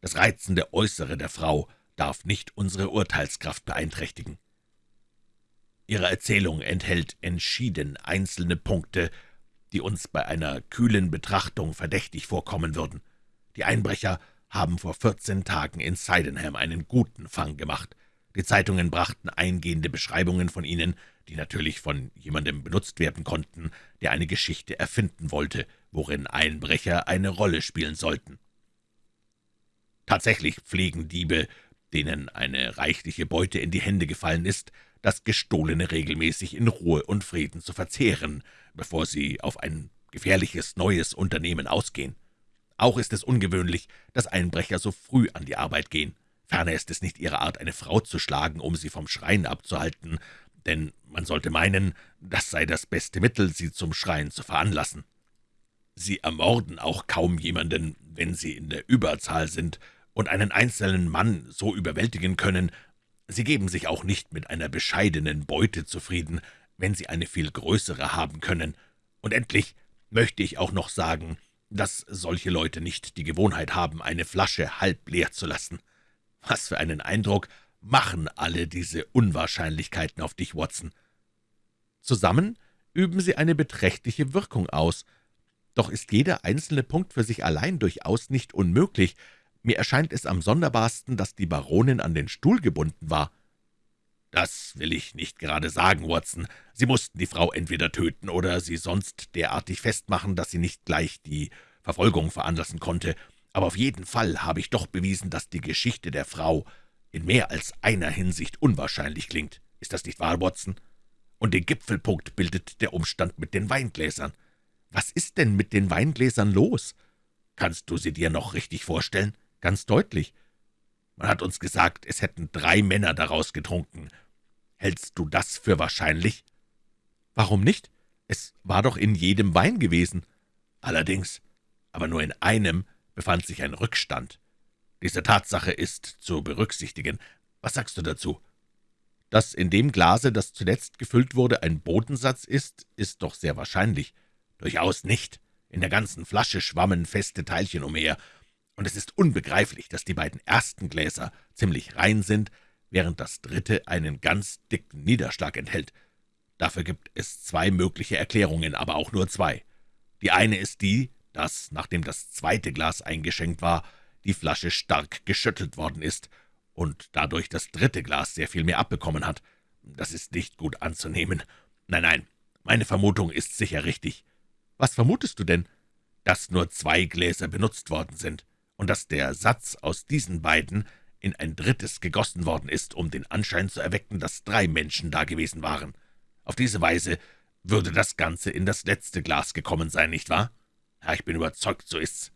Das reizende Äußere der Frau darf nicht unsere Urteilskraft beeinträchtigen. Ihre Erzählung enthält entschieden einzelne Punkte, die uns bei einer kühlen Betrachtung verdächtig vorkommen würden. Die Einbrecher haben vor vierzehn Tagen in Sydenham einen guten Fang gemacht. Die Zeitungen brachten eingehende Beschreibungen von ihnen, die natürlich von jemandem benutzt werden konnten, der eine Geschichte erfinden wollte, worin Einbrecher eine Rolle spielen sollten. Tatsächlich pflegen Diebe, denen eine reichliche Beute in die Hände gefallen ist, das Gestohlene regelmäßig in Ruhe und Frieden zu verzehren, bevor sie auf ein gefährliches neues Unternehmen ausgehen. Auch ist es ungewöhnlich, dass Einbrecher so früh an die Arbeit gehen. Ferner ist es nicht ihre Art, eine Frau zu schlagen, um sie vom Schreien abzuhalten, denn man sollte meinen, das sei das beste Mittel, sie zum Schreien zu veranlassen. Sie ermorden auch kaum jemanden, wenn sie in der Überzahl sind und einen einzelnen Mann so überwältigen können. Sie geben sich auch nicht mit einer bescheidenen Beute zufrieden, wenn sie eine viel größere haben können. Und endlich möchte ich auch noch sagen, dass solche Leute nicht die Gewohnheit haben, eine Flasche halb leer zu lassen. Was für einen Eindruck machen alle diese Unwahrscheinlichkeiten auf dich, Watson. Zusammen üben sie eine beträchtliche Wirkung aus. Doch ist jeder einzelne Punkt für sich allein durchaus nicht unmöglich. Mir erscheint es am sonderbarsten, dass die Baronin an den Stuhl gebunden war. »Das will ich nicht gerade sagen, Watson. Sie mussten die Frau entweder töten oder sie sonst derartig festmachen, dass sie nicht gleich die Verfolgung veranlassen konnte. Aber auf jeden Fall habe ich doch bewiesen, dass die Geschichte der Frau in mehr als einer Hinsicht unwahrscheinlich klingt. Ist das nicht wahr, Watson? Und den Gipfelpunkt bildet der Umstand mit den Weingläsern. Was ist denn mit den Weingläsern los? Kannst du sie dir noch richtig vorstellen? Ganz deutlich. Man hat uns gesagt, es hätten drei Männer daraus getrunken. Hältst du das für wahrscheinlich? Warum nicht? Es war doch in jedem Wein gewesen. Allerdings, aber nur in einem befand sich ein Rückstand. Diese Tatsache ist zu berücksichtigen. Was sagst du dazu?« »Dass in dem Glase, das zuletzt gefüllt wurde, ein Bodensatz ist, ist doch sehr wahrscheinlich.« »Durchaus nicht. In der ganzen Flasche schwammen feste Teilchen umher, und es ist unbegreiflich, dass die beiden ersten Gläser ziemlich rein sind, während das dritte einen ganz dicken Niederschlag enthält. Dafür gibt es zwei mögliche Erklärungen, aber auch nur zwei. Die eine ist die, dass, nachdem das zweite Glas eingeschenkt war, die Flasche stark geschüttelt worden ist und dadurch das dritte Glas sehr viel mehr abbekommen hat. Das ist nicht gut anzunehmen. Nein, nein, meine Vermutung ist sicher richtig. Was vermutest du denn? Dass nur zwei Gläser benutzt worden sind und dass der Satz aus diesen beiden in ein drittes gegossen worden ist, um den Anschein zu erwecken, dass drei Menschen da gewesen waren. Auf diese Weise würde das Ganze in das letzte Glas gekommen sein, nicht wahr? Ja, ich bin überzeugt, so ist's.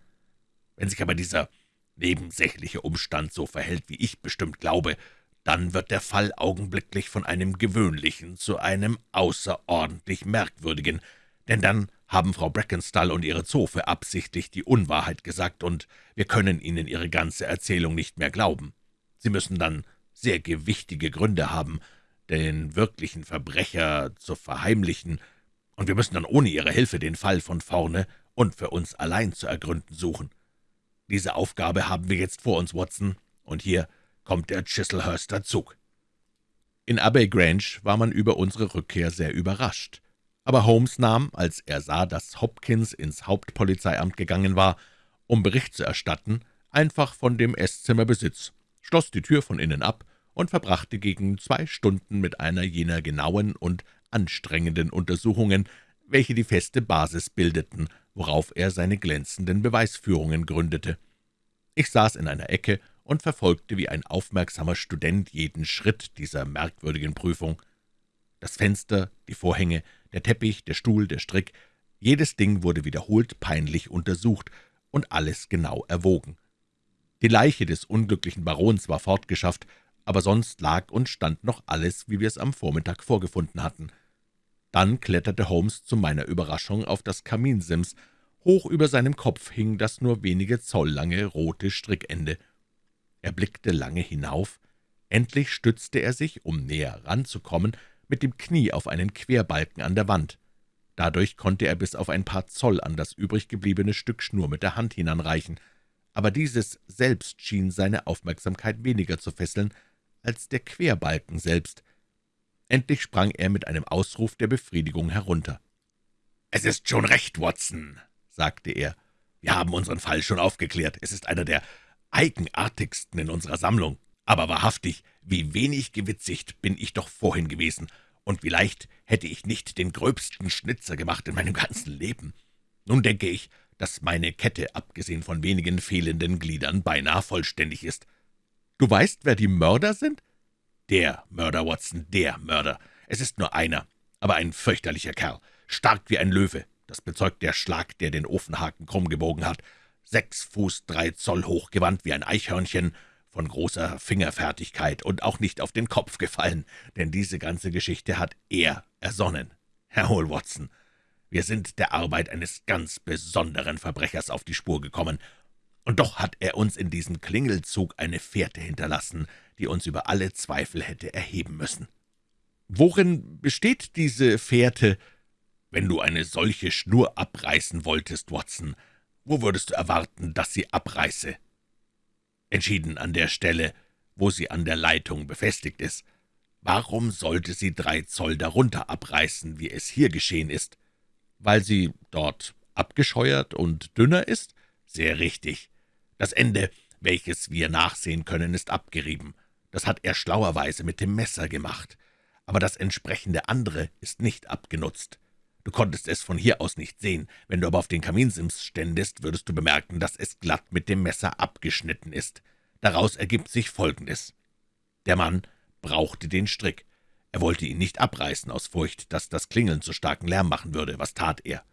Wenn sich aber dieser nebensächliche Umstand so verhält, wie ich bestimmt glaube, dann wird der Fall augenblicklich von einem gewöhnlichen zu einem außerordentlich merkwürdigen, denn dann haben Frau Brackenstall und ihre Zofe absichtlich die Unwahrheit gesagt, und wir können ihnen ihre ganze Erzählung nicht mehr glauben. Sie müssen dann sehr gewichtige Gründe haben, den wirklichen Verbrecher zu verheimlichen, und wir müssen dann ohne ihre Hilfe den Fall von vorne und für uns allein zu ergründen suchen. Diese Aufgabe haben wir jetzt vor uns, Watson, und hier kommt der Chislehurster Zug.« In Abbey Grange war man über unsere Rückkehr sehr überrascht. Aber Holmes nahm, als er sah, dass Hopkins ins Hauptpolizeiamt gegangen war, um Bericht zu erstatten, einfach von dem Esszimmer Besitz, schloss die Tür von innen ab und verbrachte gegen zwei Stunden mit einer jener genauen und anstrengenden Untersuchungen, welche die feste Basis bildeten, worauf er seine glänzenden Beweisführungen gründete. Ich saß in einer Ecke und verfolgte wie ein aufmerksamer Student jeden Schritt dieser merkwürdigen Prüfung. Das Fenster, die Vorhänge, der Teppich, der Stuhl, der Strick, jedes Ding wurde wiederholt peinlich untersucht und alles genau erwogen. Die Leiche des unglücklichen Barons war fortgeschafft, aber sonst lag und stand noch alles, wie wir es am Vormittag vorgefunden hatten. Dann kletterte Holmes zu meiner Überraschung auf das Kaminsims. Hoch über seinem Kopf hing das nur wenige Zoll lange rote Strickende. Er blickte lange hinauf. Endlich stützte er sich, um näher ranzukommen, mit dem Knie auf einen Querbalken an der Wand. Dadurch konnte er bis auf ein paar Zoll an das übrig gebliebene Stück Schnur mit der Hand hinanreichen, aber dieses selbst schien seine Aufmerksamkeit weniger zu fesseln als der Querbalken selbst. Endlich sprang er mit einem Ausruf der Befriedigung herunter. »Es ist schon recht, Watson«, sagte er. »Wir haben unseren Fall schon aufgeklärt. Es ist einer der eigenartigsten in unserer Sammlung. Aber wahrhaftig, wie wenig gewitzigt bin ich doch vorhin gewesen, und vielleicht hätte ich nicht den gröbsten Schnitzer gemacht in meinem ganzen Leben. Nun denke ich, dass meine Kette, abgesehen von wenigen fehlenden Gliedern, beinahe vollständig ist. Du weißt, wer die Mörder sind?« »Der Mörder, Watson, der Mörder. Es ist nur einer, aber ein fürchterlicher Kerl, stark wie ein Löwe. Das bezeugt der Schlag, der den Ofenhaken krumm gebogen hat. Sechs Fuß drei Zoll hoch, gewandt wie ein Eichhörnchen, von großer Fingerfertigkeit und auch nicht auf den Kopf gefallen, denn diese ganze Geschichte hat er ersonnen. Herr Hall Watson, wir sind der Arbeit eines ganz besonderen Verbrechers auf die Spur gekommen, und doch hat er uns in diesem Klingelzug eine Fährte hinterlassen, die uns über alle Zweifel hätte erheben müssen. Worin besteht diese Fährte? Wenn du eine solche Schnur abreißen wolltest, Watson, wo würdest du erwarten, dass sie abreiße? Entschieden an der Stelle, wo sie an der Leitung befestigt ist. Warum sollte sie drei Zoll darunter abreißen, wie es hier geschehen ist? Weil sie dort abgescheuert und dünner ist? Sehr richtig. Das Ende, welches wir nachsehen können, ist abgerieben. Das hat er schlauerweise mit dem Messer gemacht. Aber das entsprechende andere ist nicht abgenutzt. Du konntest es von hier aus nicht sehen. Wenn du aber auf den Kaminsims ständest, würdest du bemerken, dass es glatt mit dem Messer abgeschnitten ist. Daraus ergibt sich Folgendes. Der Mann brauchte den Strick. Er wollte ihn nicht abreißen, aus Furcht, dass das Klingeln zu starken Lärm machen würde. Was tat er?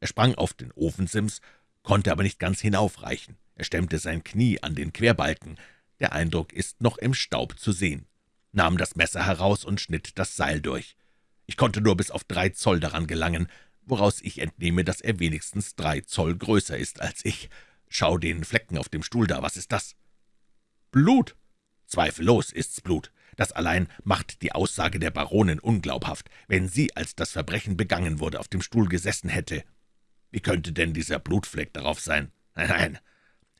Er sprang auf den Ofensims, konnte aber nicht ganz hinaufreichen. Er stemmte sein Knie an den Querbalken. Der Eindruck ist noch im Staub zu sehen. Nahm das Messer heraus und schnitt das Seil durch. Ich konnte nur bis auf drei Zoll daran gelangen, woraus ich entnehme, dass er wenigstens drei Zoll größer ist als ich. Schau den Flecken auf dem Stuhl da, was ist das?« »Blut!« Zweifellos ist's Blut. Das allein macht die Aussage der Baronin unglaubhaft. Wenn sie, als das Verbrechen begangen wurde, auf dem Stuhl gesessen hätte, wie könnte denn dieser Blutfleck darauf sein? Nein, nein,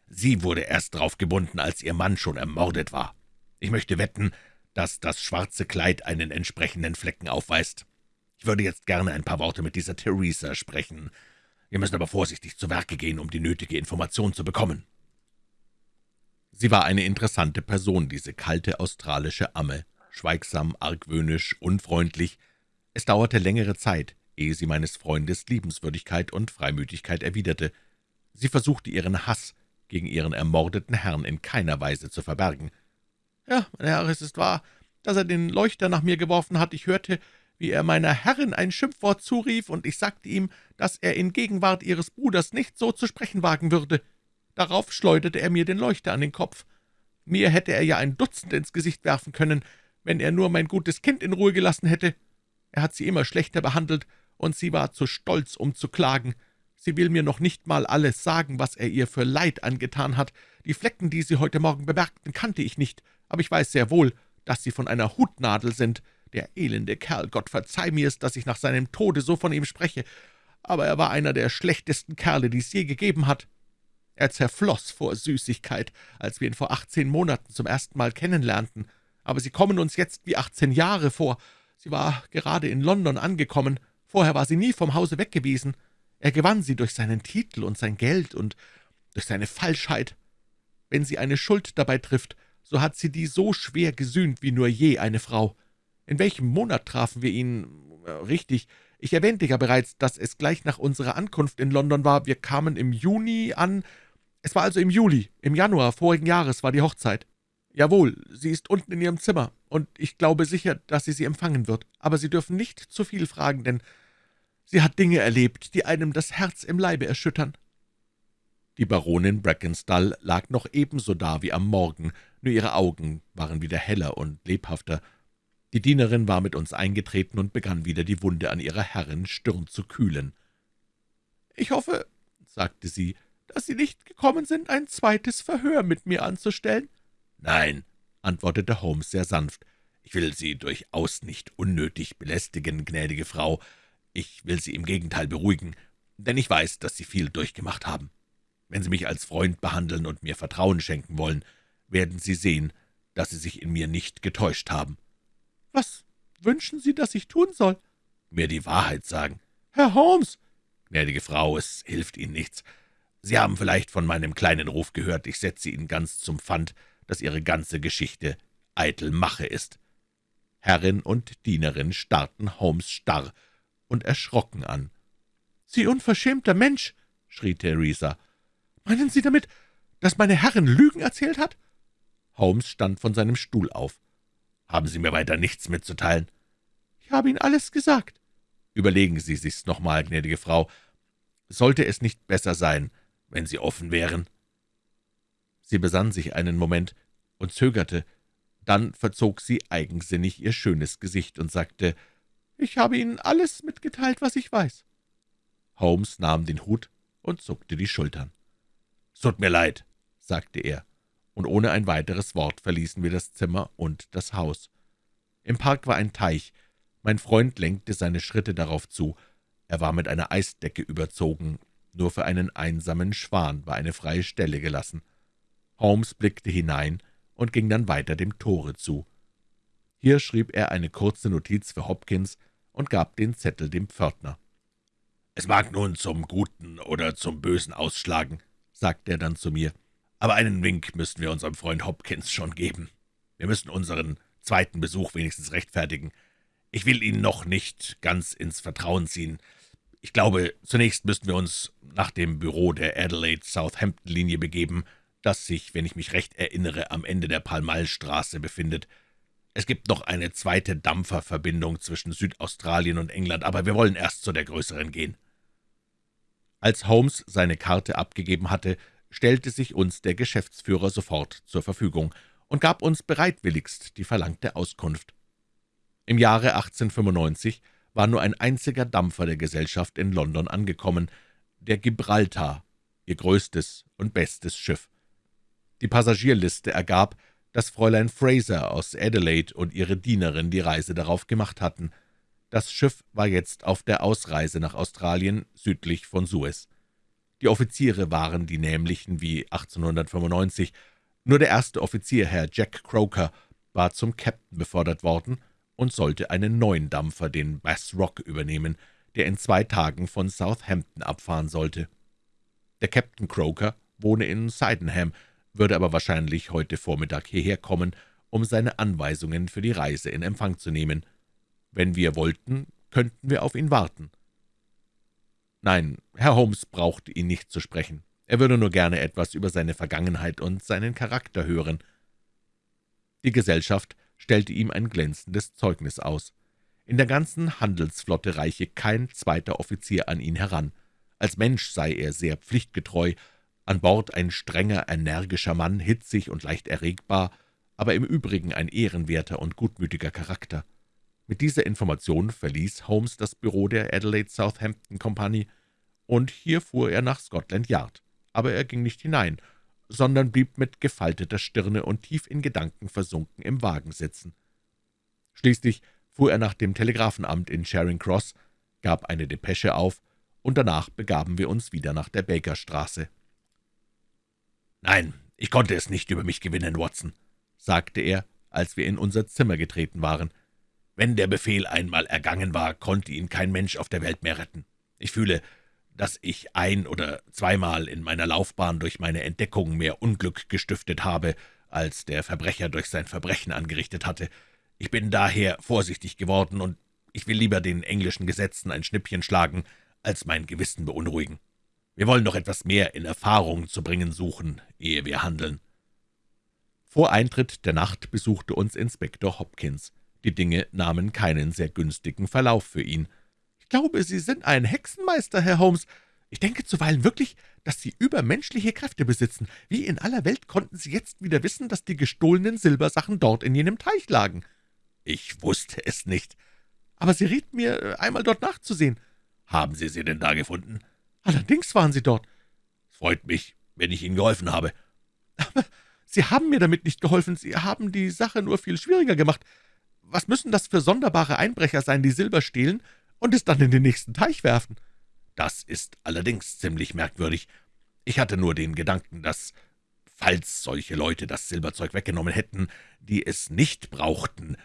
sie wurde erst drauf gebunden, als ihr Mann schon ermordet war. Ich möchte wetten, dass das schwarze Kleid einen entsprechenden Flecken aufweist. Ich würde jetzt gerne ein paar Worte mit dieser Theresa sprechen. Wir müssen aber vorsichtig zu Werke gehen, um die nötige Information zu bekommen.« Sie war eine interessante Person, diese kalte australische Amme, schweigsam, argwöhnisch, unfreundlich. Es dauerte längere Zeit, ehe sie meines Freundes Liebenswürdigkeit und Freimütigkeit erwiderte. Sie versuchte ihren Hass gegen ihren ermordeten Herrn in keiner Weise zu verbergen. »Ja, mein Herr, es ist wahr, dass er den Leuchter nach mir geworfen hat. Ich hörte, wie er meiner Herrin ein Schimpfwort zurief, und ich sagte ihm, dass er in Gegenwart Ihres Bruders nicht so zu sprechen wagen würde. Darauf schleuderte er mir den Leuchter an den Kopf. Mir hätte er ja ein Dutzend ins Gesicht werfen können, wenn er nur mein gutes Kind in Ruhe gelassen hätte. Er hat sie immer schlechter behandelt, und sie war zu stolz, um zu klagen. Sie will mir noch nicht mal alles sagen, was er ihr für Leid angetan hat. Die Flecken, die Sie heute Morgen bemerkten, kannte ich nicht, aber ich weiß sehr wohl, dass sie von einer Hutnadel sind. Der elende Kerl, Gott verzeih mir es, dass ich nach seinem Tode so von ihm spreche, aber er war einer der schlechtesten Kerle, die es je gegeben hat. Er zerfloß vor Süßigkeit, als wir ihn vor achtzehn Monaten zum ersten Mal kennenlernten, aber Sie kommen uns jetzt wie achtzehn Jahre vor. Sie war gerade in London angekommen, vorher war sie nie vom Hause weg gewesen. Er gewann sie durch seinen Titel und sein Geld und durch seine Falschheit. Wenn sie eine Schuld dabei trifft, so hat sie die so schwer gesühnt wie nur je eine Frau. In welchem Monat trafen wir ihn? Äh, richtig, ich erwähnte ja bereits, dass es gleich nach unserer Ankunft in London war. Wir kamen im Juni an. Es war also im Juli, im Januar vorigen Jahres war die Hochzeit. Jawohl, sie ist unten in ihrem Zimmer, und ich glaube sicher, dass sie sie empfangen wird. Aber Sie dürfen nicht zu viel fragen, denn sie hat Dinge erlebt, die einem das Herz im Leibe erschüttern.« Die Baronin Brackenstall lag noch ebenso da wie am Morgen, nur ihre Augen waren wieder heller und lebhafter, die Dienerin war mit uns eingetreten und begann wieder die Wunde an ihrer Herrin Stirn zu kühlen. »Ich hoffe«, sagte sie, »dass Sie nicht gekommen sind, ein zweites Verhör mit mir anzustellen?« »Nein«, antwortete Holmes sehr sanft, »ich will Sie durchaus nicht unnötig belästigen, gnädige Frau. Ich will Sie im Gegenteil beruhigen, denn ich weiß, dass Sie viel durchgemacht haben. Wenn Sie mich als Freund behandeln und mir Vertrauen schenken wollen, werden Sie sehen, dass Sie sich in mir nicht getäuscht haben.« »Was wünschen Sie, dass ich tun soll?« »Mir die Wahrheit sagen.« »Herr Holmes!« »Gnädige Frau, es hilft Ihnen nichts. Sie haben vielleicht von meinem kleinen Ruf gehört. Ich setze Ihnen ganz zum Pfand, dass Ihre ganze Geschichte eitel Mache ist.« Herrin und Dienerin starrten Holmes starr und erschrocken an. »Sie unverschämter Mensch!« schrie Theresa. »Meinen Sie damit, dass meine Herrin Lügen erzählt hat?« Holmes stand von seinem Stuhl auf. »Haben Sie mir weiter nichts mitzuteilen?« »Ich habe Ihnen alles gesagt.« »Überlegen Sie sich's nochmal, gnädige Frau. Sollte es nicht besser sein, wenn Sie offen wären?« Sie besann sich einen Moment und zögerte. Dann verzog sie eigensinnig ihr schönes Gesicht und sagte, »Ich habe Ihnen alles mitgeteilt, was ich weiß.« Holmes nahm den Hut und zuckte die Schultern. »Es tut mir leid«, sagte er und ohne ein weiteres Wort verließen wir das Zimmer und das Haus. Im Park war ein Teich. Mein Freund lenkte seine Schritte darauf zu. Er war mit einer Eisdecke überzogen. Nur für einen einsamen Schwan war eine freie Stelle gelassen. Holmes blickte hinein und ging dann weiter dem Tore zu. Hier schrieb er eine kurze Notiz für Hopkins und gab den Zettel dem Pförtner. »Es mag nun zum Guten oder zum Bösen ausschlagen«, sagte er dann zu mir. Aber einen Wink müssen wir unserem Freund Hopkins schon geben. Wir müssen unseren zweiten Besuch wenigstens rechtfertigen. Ich will ihn noch nicht ganz ins Vertrauen ziehen. Ich glaube, zunächst müssten wir uns nach dem Büro der Adelaide-Southampton-Linie begeben, das sich, wenn ich mich recht erinnere, am Ende der Pall-Mall-Straße befindet. Es gibt noch eine zweite Dampferverbindung zwischen Südaustralien und England, aber wir wollen erst zu der größeren gehen.« Als Holmes seine Karte abgegeben hatte, stellte sich uns der Geschäftsführer sofort zur Verfügung und gab uns bereitwilligst die verlangte Auskunft. Im Jahre 1895 war nur ein einziger Dampfer der Gesellschaft in London angekommen, der Gibraltar, ihr größtes und bestes Schiff. Die Passagierliste ergab, dass Fräulein Fraser aus Adelaide und ihre Dienerin die Reise darauf gemacht hatten. Das Schiff war jetzt auf der Ausreise nach Australien südlich von Suez. Die Offiziere waren die nämlichen wie 1895. Nur der erste Offizier, Herr Jack Croker, war zum Captain befördert worden und sollte einen neuen Dampfer, den Bass Rock, übernehmen, der in zwei Tagen von Southampton abfahren sollte. Der Captain Croker wohne in Sydenham, würde aber wahrscheinlich heute Vormittag hierher kommen, um seine Anweisungen für die Reise in Empfang zu nehmen. Wenn wir wollten, könnten wir auf ihn warten. Nein, Herr Holmes brauchte ihn nicht zu sprechen. Er würde nur gerne etwas über seine Vergangenheit und seinen Charakter hören. Die Gesellschaft stellte ihm ein glänzendes Zeugnis aus. In der ganzen Handelsflotte reiche kein zweiter Offizier an ihn heran. Als Mensch sei er sehr pflichtgetreu, an Bord ein strenger, energischer Mann, hitzig und leicht erregbar, aber im Übrigen ein ehrenwerter und gutmütiger Charakter. Mit dieser Information verließ Holmes das Büro der Adelaide Southampton Company, und hier fuhr er nach Scotland Yard. Aber er ging nicht hinein, sondern blieb mit gefalteter Stirne und tief in Gedanken versunken im Wagen sitzen. Schließlich fuhr er nach dem Telegrafenamt in Charing Cross, gab eine Depesche auf, und danach begaben wir uns wieder nach der Bakerstraße. »Nein, ich konnte es nicht über mich gewinnen, Watson«, sagte er, als wir in unser Zimmer getreten waren. »Wenn der Befehl einmal ergangen war, konnte ihn kein Mensch auf der Welt mehr retten. Ich fühle, dass ich ein- oder zweimal in meiner Laufbahn durch meine Entdeckung mehr Unglück gestiftet habe, als der Verbrecher durch sein Verbrechen angerichtet hatte. Ich bin daher vorsichtig geworden, und ich will lieber den englischen Gesetzen ein Schnippchen schlagen, als mein Gewissen beunruhigen. Wir wollen noch etwas mehr in Erfahrung zu bringen suchen, ehe wir handeln.« Vor Eintritt der Nacht besuchte uns Inspektor Hopkins. Die Dinge nahmen keinen sehr günstigen Verlauf für ihn. »Ich glaube, Sie sind ein Hexenmeister, Herr Holmes. Ich denke zuweilen wirklich, dass Sie übermenschliche Kräfte besitzen. Wie in aller Welt konnten Sie jetzt wieder wissen, dass die gestohlenen Silbersachen dort in jenem Teich lagen?« »Ich wusste es nicht.« »Aber Sie rieten mir, einmal dort nachzusehen.« »Haben Sie sie denn da gefunden?« »Allerdings waren Sie dort.« »Es freut mich, wenn ich Ihnen geholfen habe.« »Aber Sie haben mir damit nicht geholfen. Sie haben die Sache nur viel schwieriger gemacht. Was müssen das für sonderbare Einbrecher sein, die Silber stehlen und es dann in den nächsten Teich werfen?« »Das ist allerdings ziemlich merkwürdig. Ich hatte nur den Gedanken, dass, falls solche Leute das Silberzeug weggenommen hätten, die es nicht brauchten,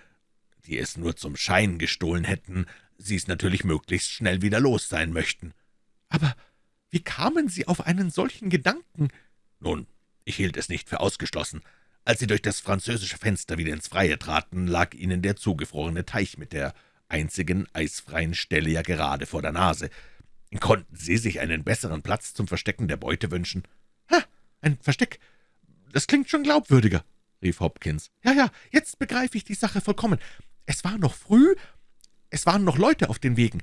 die es nur zum Schein gestohlen hätten, sie es natürlich möglichst schnell wieder los sein möchten.« »Aber wie kamen Sie auf einen solchen Gedanken?« »Nun, ich hielt es nicht für ausgeschlossen. Als Sie durch das französische Fenster wieder ins Freie traten, lag Ihnen der zugefrorene Teich mit der einzigen eisfreien Stelle ja gerade vor der Nase. Konnten Sie sich einen besseren Platz zum Verstecken der Beute wünschen?« »Ha, ein Versteck, das klingt schon glaubwürdiger«, rief Hopkins. »Ja, ja, jetzt begreife ich die Sache vollkommen. Es war noch früh, es waren noch Leute auf den Wegen.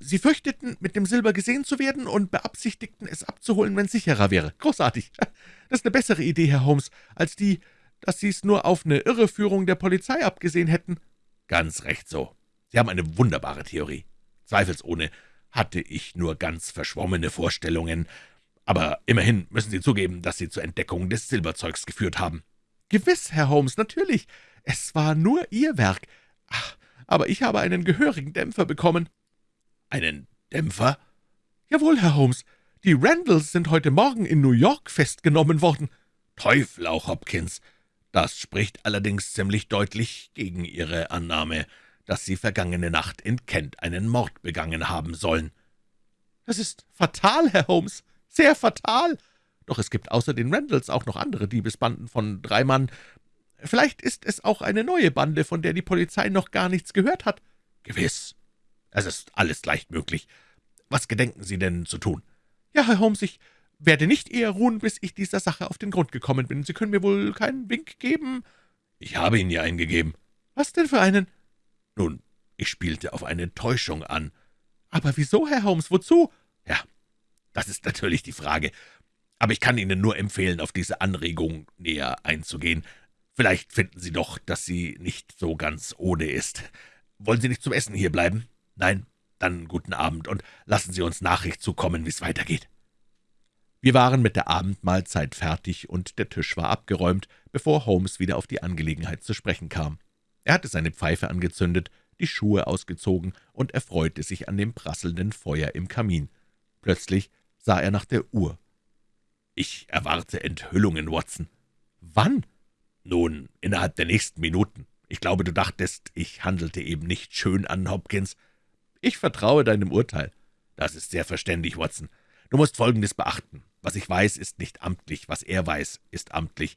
Sie fürchteten, mit dem Silber gesehen zu werden und beabsichtigten, es abzuholen, wenn sicherer wäre. Großartig. Das ist eine bessere Idee, Herr Holmes, als die, dass Sie es nur auf eine Irreführung der Polizei abgesehen hätten.« »Ganz recht so. Sie haben eine wunderbare Theorie. Zweifelsohne hatte ich nur ganz verschwommene Vorstellungen, aber immerhin müssen Sie zugeben, dass Sie zur Entdeckung des Silberzeugs geführt haben.« »Gewiss, Herr Holmes, natürlich. Es war nur Ihr Werk. Ach, aber ich habe einen gehörigen Dämpfer bekommen.« »Einen Dämpfer?« »Jawohl, Herr Holmes. Die Randalls sind heute Morgen in New York festgenommen worden.« »Teufel auch, Hopkins. Das spricht allerdings ziemlich deutlich gegen Ihre Annahme, dass Sie vergangene Nacht in Kent einen Mord begangen haben sollen.« »Das ist fatal, Herr Holmes, sehr fatal. Doch es gibt außer den Randalls auch noch andere Diebesbanden von drei Mann. Vielleicht ist es auch eine neue Bande, von der die Polizei noch gar nichts gehört hat.« »Gewiss. Es ist alles leicht möglich. Was gedenken Sie denn zu tun?« »Ja, Herr Holmes, ich werde nicht eher ruhen, bis ich dieser Sache auf den Grund gekommen bin. Sie können mir wohl keinen Wink geben?« »Ich habe Ihnen ja einen gegeben.« »Was denn für einen?« »Nun, ich spielte auf eine Täuschung an.« »Aber wieso, Herr Holmes, wozu?« »Ja, das ist natürlich die Frage. Aber ich kann Ihnen nur empfehlen, auf diese Anregung näher einzugehen. Vielleicht finden Sie doch, dass sie nicht so ganz ohne ist. Wollen Sie nicht zum Essen hier bleiben?« »Nein, dann guten Abend und lassen Sie uns Nachricht zukommen, wie es weitergeht.« Wir waren mit der Abendmahlzeit fertig, und der Tisch war abgeräumt, bevor Holmes wieder auf die Angelegenheit zu sprechen kam. Er hatte seine Pfeife angezündet, die Schuhe ausgezogen und erfreute sich an dem prasselnden Feuer im Kamin. Plötzlich sah er nach der Uhr. »Ich erwarte Enthüllungen, Watson.« »Wann?« »Nun, innerhalb der nächsten Minuten. Ich glaube, du dachtest, ich handelte eben nicht schön an, Hopkins. Ich vertraue deinem Urteil. Das ist sehr verständig, Watson. Du musst Folgendes beachten. Was ich weiß, ist nicht amtlich. Was er weiß, ist amtlich.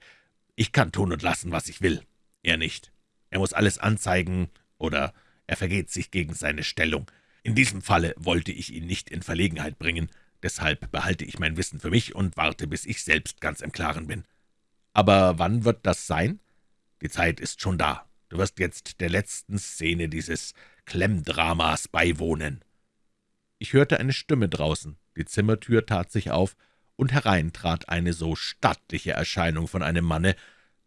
Ich kann tun und lassen, was ich will. Er nicht. Er muss alles anzeigen, oder er vergeht sich gegen seine Stellung. In diesem Falle wollte ich ihn nicht in Verlegenheit bringen. Deshalb behalte ich mein Wissen für mich und warte, bis ich selbst ganz im Klaren bin. Aber wann wird das sein? Die Zeit ist schon da. Du wirst jetzt der letzten Szene dieses Klemmdramas beiwohnen.« Ich hörte eine Stimme draußen, die Zimmertür tat sich auf, und herein trat eine so stattliche Erscheinung von einem Manne,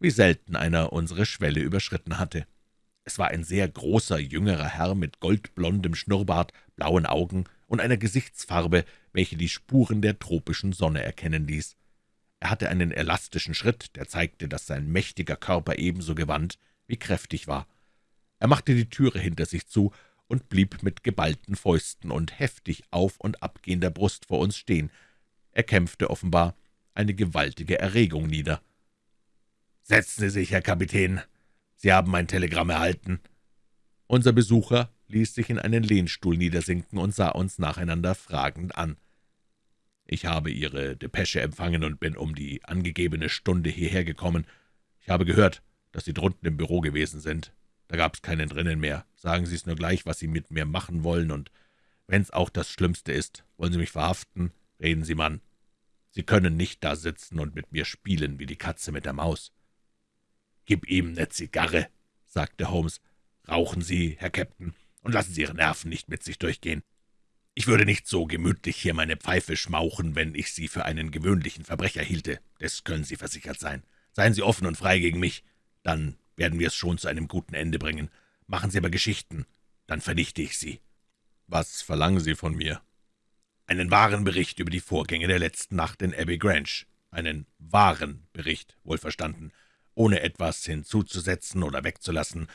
wie selten einer unsere Schwelle überschritten hatte. Es war ein sehr großer, jüngerer Herr mit goldblondem Schnurrbart, blauen Augen und einer Gesichtsfarbe, welche die Spuren der tropischen Sonne erkennen ließ. Er hatte einen elastischen Schritt, der zeigte, dass sein mächtiger Körper ebenso gewandt wie kräftig war. Er machte die Türe hinter sich zu und blieb mit geballten Fäusten und heftig auf- und abgehender Brust vor uns stehen. Er kämpfte offenbar eine gewaltige Erregung nieder. »Setzen Sie sich, Herr Kapitän. Sie haben mein Telegramm erhalten.« Unser Besucher ließ sich in einen Lehnstuhl niedersinken und sah uns nacheinander fragend an. »Ich habe Ihre Depesche empfangen und bin um die angegebene Stunde hierher gekommen. Ich habe gehört, dass Sie drunten im Büro gewesen sind. Da gab's keinen drinnen mehr. Sagen Sie es nur gleich, was Sie mit mir machen wollen, und wenn's auch das Schlimmste ist, wollen Sie mich verhaften? Reden Sie, Mann. Sie können nicht da sitzen und mit mir spielen wie die Katze mit der Maus.« »Gib ihm ne Zigarre«, sagte Holmes. »Rauchen Sie, Herr Captain, und lassen Sie Ihre Nerven nicht mit sich durchgehen. Ich würde nicht so gemütlich hier meine Pfeife schmauchen, wenn ich Sie für einen gewöhnlichen Verbrecher hielte. Das können Sie versichert sein. Seien Sie offen und frei gegen mich. Dann werden wir es schon zu einem guten Ende bringen. Machen Sie aber Geschichten, dann vernichte ich Sie.« »Was verlangen Sie von mir?« »Einen wahren Bericht über die Vorgänge der letzten Nacht in Abbey Grange. Einen wahren Bericht, wohlverstanden, ohne etwas hinzuzusetzen oder wegzulassen.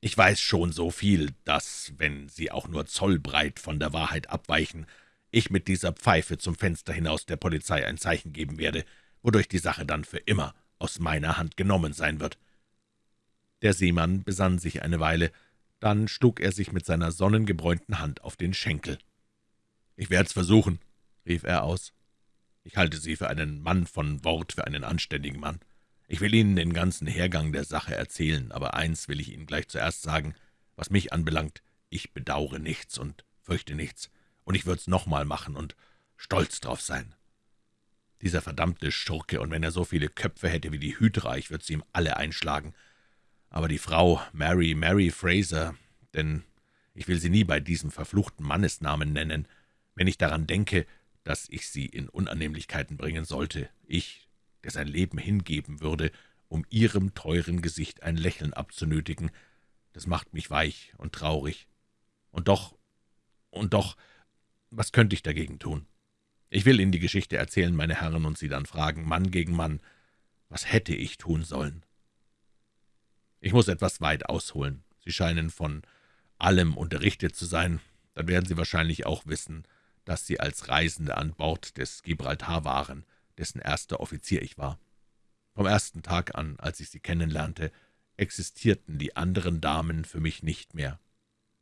Ich weiß schon so viel, dass, wenn Sie auch nur zollbreit von der Wahrheit abweichen, ich mit dieser Pfeife zum Fenster hinaus der Polizei ein Zeichen geben werde, wodurch die Sache dann für immer aus meiner Hand genommen sein wird.« Der Seemann besann sich eine Weile, dann schlug er sich mit seiner sonnengebräunten Hand auf den Schenkel. »Ich werde es versuchen«, rief er aus. »Ich halte Sie für einen Mann von Wort, für einen anständigen Mann. Ich will Ihnen den ganzen Hergang der Sache erzählen, aber eins will ich Ihnen gleich zuerst sagen, was mich anbelangt, ich bedaure nichts und fürchte nichts, und ich würd's nochmal machen und stolz drauf sein. Dieser verdammte Schurke, und wenn er so viele Köpfe hätte wie die Hydra, ich würde sie ihm alle einschlagen. Aber die Frau Mary, Mary Fraser, denn ich will sie nie bei diesem verfluchten Mannesnamen nennen, wenn ich daran denke, dass ich sie in Unannehmlichkeiten bringen sollte, ich, der sein Leben hingeben würde, um ihrem teuren Gesicht ein Lächeln abzunötigen, das macht mich weich und traurig. Und doch, und doch, was könnte ich dagegen tun? Ich will Ihnen die Geschichte erzählen, meine Herren, und Sie dann fragen, Mann gegen Mann, was hätte ich tun sollen? Ich muss etwas weit ausholen. Sie scheinen von allem unterrichtet zu sein. Dann werden Sie wahrscheinlich auch wissen, dass Sie als Reisende an Bord des Gibraltar waren, dessen erster Offizier ich war. Vom ersten Tag an, als ich Sie kennenlernte, existierten die anderen Damen für mich nicht mehr.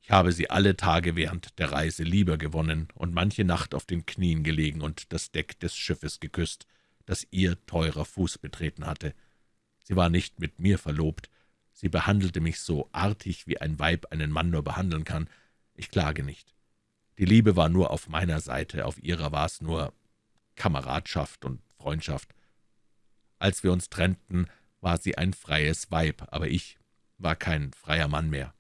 Ich habe sie alle Tage während der Reise lieber gewonnen und manche Nacht auf den Knien gelegen und das Deck des Schiffes geküsst, das ihr teurer Fuß betreten hatte. Sie war nicht mit mir verlobt, sie behandelte mich so artig, wie ein Weib einen Mann nur behandeln kann. Ich klage nicht. Die Liebe war nur auf meiner Seite, auf ihrer war es nur Kameradschaft und Freundschaft. Als wir uns trennten, war sie ein freies Weib, aber ich war kein freier Mann mehr.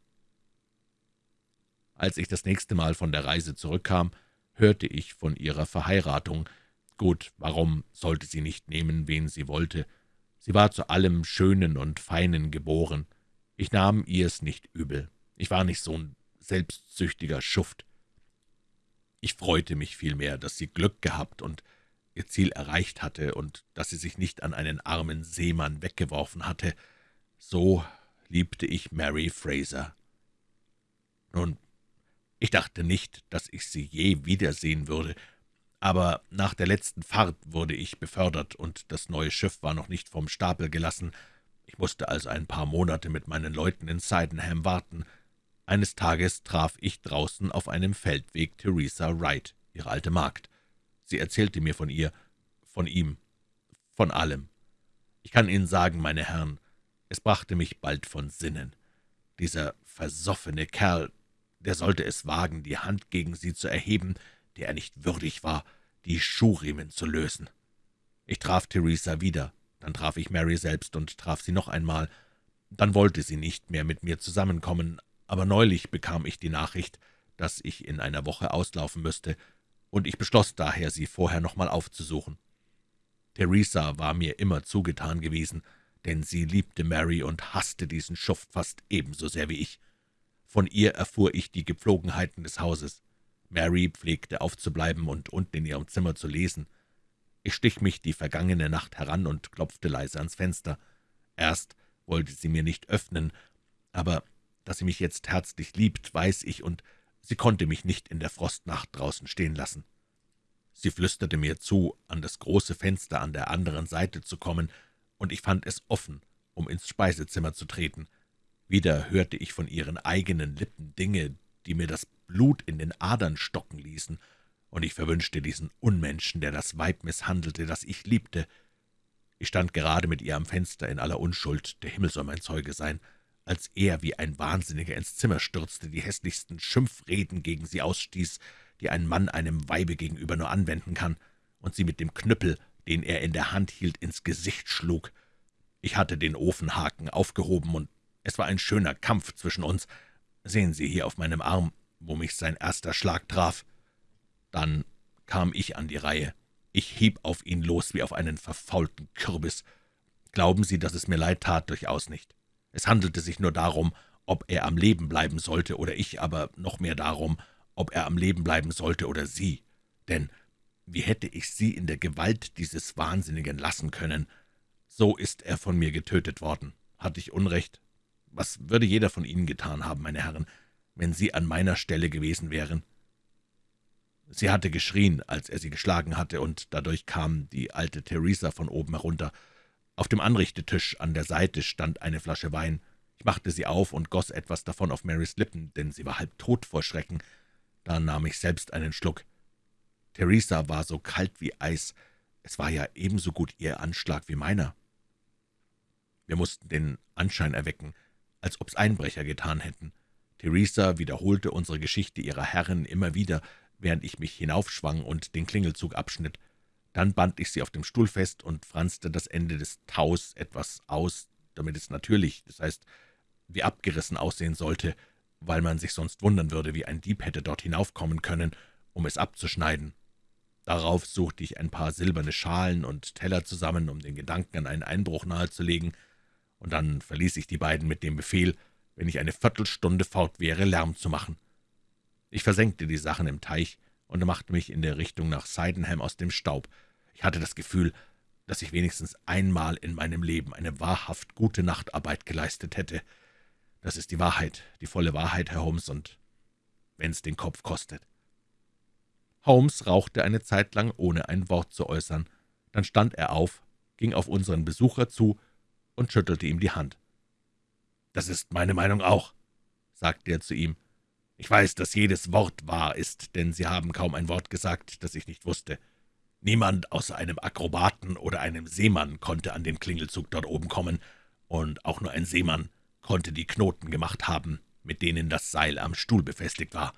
Als ich das nächste Mal von der Reise zurückkam, hörte ich von ihrer Verheiratung. Gut, warum sollte sie nicht nehmen, wen sie wollte? Sie war zu allem Schönen und Feinen geboren. Ich nahm ihr es nicht übel. Ich war nicht so ein selbstsüchtiger Schuft. Ich freute mich vielmehr, dass sie Glück gehabt und ihr Ziel erreicht hatte und dass sie sich nicht an einen armen Seemann weggeworfen hatte, so liebte ich Mary Fraser. Nun, ich dachte nicht, dass ich sie je wiedersehen würde, aber nach der letzten Fahrt wurde ich befördert, und das neue Schiff war noch nicht vom Stapel gelassen. Ich musste also ein paar Monate mit meinen Leuten in Sydenham warten. Eines Tages traf ich draußen auf einem Feldweg Theresa Wright, ihre alte Magd. Sie erzählte mir von ihr, von ihm, von allem. Ich kann Ihnen sagen, meine Herren, es brachte mich bald von Sinnen. Dieser versoffene Kerl, der sollte es wagen, die Hand gegen sie zu erheben, der er nicht würdig war, die Schuhriemen zu lösen. Ich traf Theresa wieder, dann traf ich Mary selbst und traf sie noch einmal. Dann wollte sie nicht mehr mit mir zusammenkommen, aber neulich bekam ich die Nachricht, dass ich in einer Woche auslaufen müsste, und ich beschloss daher, sie vorher noch mal aufzusuchen. Theresa war mir immer zugetan gewesen, denn sie liebte Mary und hasste diesen Schuft fast ebenso sehr wie ich. Von ihr erfuhr ich die Gepflogenheiten des Hauses. Mary pflegte aufzubleiben und unten in ihrem Zimmer zu lesen. Ich stich mich die vergangene Nacht heran und klopfte leise ans Fenster. Erst wollte sie mir nicht öffnen, aber dass sie mich jetzt herzlich liebt, weiß ich, und sie konnte mich nicht in der Frostnacht draußen stehen lassen. Sie flüsterte mir zu, an das große Fenster an der anderen Seite zu kommen, und ich fand es offen, um ins Speisezimmer zu treten. Wieder hörte ich von ihren eigenen Lippen Dinge, die mir das Blut in den Adern stocken ließen, und ich verwünschte diesen Unmenschen, der das Weib misshandelte, das ich liebte. Ich stand gerade mit ihr am Fenster in aller Unschuld, der Himmel soll mein Zeuge sein, als er wie ein Wahnsinniger ins Zimmer stürzte, die hässlichsten Schimpfreden gegen sie ausstieß, die ein Mann einem Weibe gegenüber nur anwenden kann, und sie mit dem Knüppel, den er in der Hand hielt, ins Gesicht schlug. Ich hatte den Ofenhaken aufgehoben, und es war ein schöner Kampf zwischen uns. Sehen Sie hier auf meinem Arm, wo mich sein erster Schlag traf. Dann kam ich an die Reihe. Ich hieb auf ihn los wie auf einen verfaulten Kürbis. Glauben Sie, dass es mir leid tat? Durchaus nicht. Es handelte sich nur darum, ob er am Leben bleiben sollte oder ich, aber noch mehr darum, ob er am Leben bleiben sollte oder sie. Denn wie hätte ich sie in der Gewalt dieses Wahnsinnigen lassen können? So ist er von mir getötet worden. Hatte ich Unrecht? Was würde jeder von Ihnen getan haben, meine Herren, wenn Sie an meiner Stelle gewesen wären?« Sie hatte geschrien, als er sie geschlagen hatte, und dadurch kam die alte Theresa von oben herunter. Auf dem Anrichtetisch an der Seite stand eine Flasche Wein. Ich machte sie auf und goss etwas davon auf Marys Lippen, denn sie war halb tot vor Schrecken. Da nahm ich selbst einen Schluck. Theresa war so kalt wie Eis. Es war ja ebenso gut ihr Anschlag wie meiner. Wir mussten den Anschein erwecken, als ob's Einbrecher getan hätten. Theresa wiederholte unsere Geschichte ihrer Herrin immer wieder, während ich mich hinaufschwang und den Klingelzug abschnitt. Dann band ich sie auf dem Stuhl fest und franzte das Ende des Taus etwas aus, damit es natürlich, das heißt, wie abgerissen aussehen sollte, weil man sich sonst wundern würde, wie ein Dieb hätte dort hinaufkommen können, um es abzuschneiden. Darauf suchte ich ein paar silberne Schalen und Teller zusammen, um den Gedanken an einen Einbruch nahezulegen, und dann verließ ich die beiden mit dem Befehl, wenn ich eine Viertelstunde fort wäre, Lärm zu machen. Ich versenkte die Sachen im Teich und machte mich in der Richtung nach Sydenham aus dem Staub. Ich hatte das Gefühl, dass ich wenigstens einmal in meinem Leben eine wahrhaft gute Nachtarbeit geleistet hätte. Das ist die Wahrheit, die volle Wahrheit, Herr Holmes, und wenn's den Kopf kostet. Holmes rauchte eine Zeit lang, ohne ein Wort zu äußern. Dann stand er auf, ging auf unseren Besucher zu und schüttelte ihm die Hand. »Das ist meine Meinung auch«, sagte er zu ihm. »Ich weiß, dass jedes Wort wahr ist, denn Sie haben kaum ein Wort gesagt, das ich nicht wusste. Niemand außer einem Akrobaten oder einem Seemann konnte an den Klingelzug dort oben kommen, und auch nur ein Seemann konnte die Knoten gemacht haben, mit denen das Seil am Stuhl befestigt war.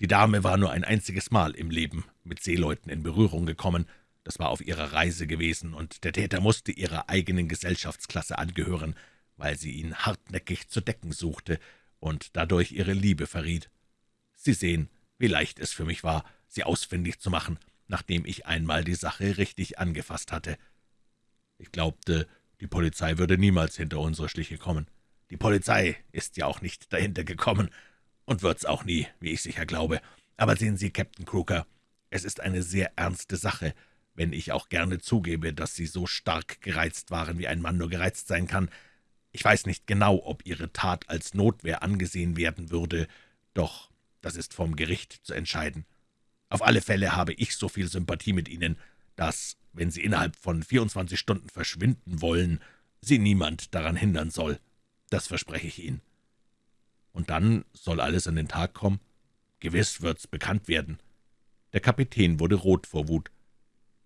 Die Dame war nur ein einziges Mal im Leben mit Seeleuten in Berührung gekommen, das war auf ihrer Reise gewesen, und der Täter musste ihrer eigenen Gesellschaftsklasse angehören, weil sie ihn hartnäckig zu decken suchte und dadurch ihre Liebe verriet. Sie sehen, wie leicht es für mich war, sie ausfindig zu machen, nachdem ich einmal die Sache richtig angefasst hatte. Ich glaubte, die Polizei würde niemals hinter unsere Schliche kommen. Die Polizei ist ja auch nicht dahinter gekommen und wird's auch nie, wie ich sicher glaube. Aber sehen Sie, Captain Crooker, es ist eine sehr ernste Sache, wenn ich auch gerne zugebe, dass Sie so stark gereizt waren, wie ein Mann nur gereizt sein kann. Ich weiß nicht genau, ob Ihre Tat als Notwehr angesehen werden würde, doch das ist vom Gericht zu entscheiden. Auf alle Fälle habe ich so viel Sympathie mit Ihnen, dass, wenn Sie innerhalb von 24 Stunden verschwinden wollen, Sie niemand daran hindern soll. Das verspreche ich Ihnen. Und dann soll alles an den Tag kommen? Gewiss wird's bekannt werden. Der Kapitän wurde rot vor Wut.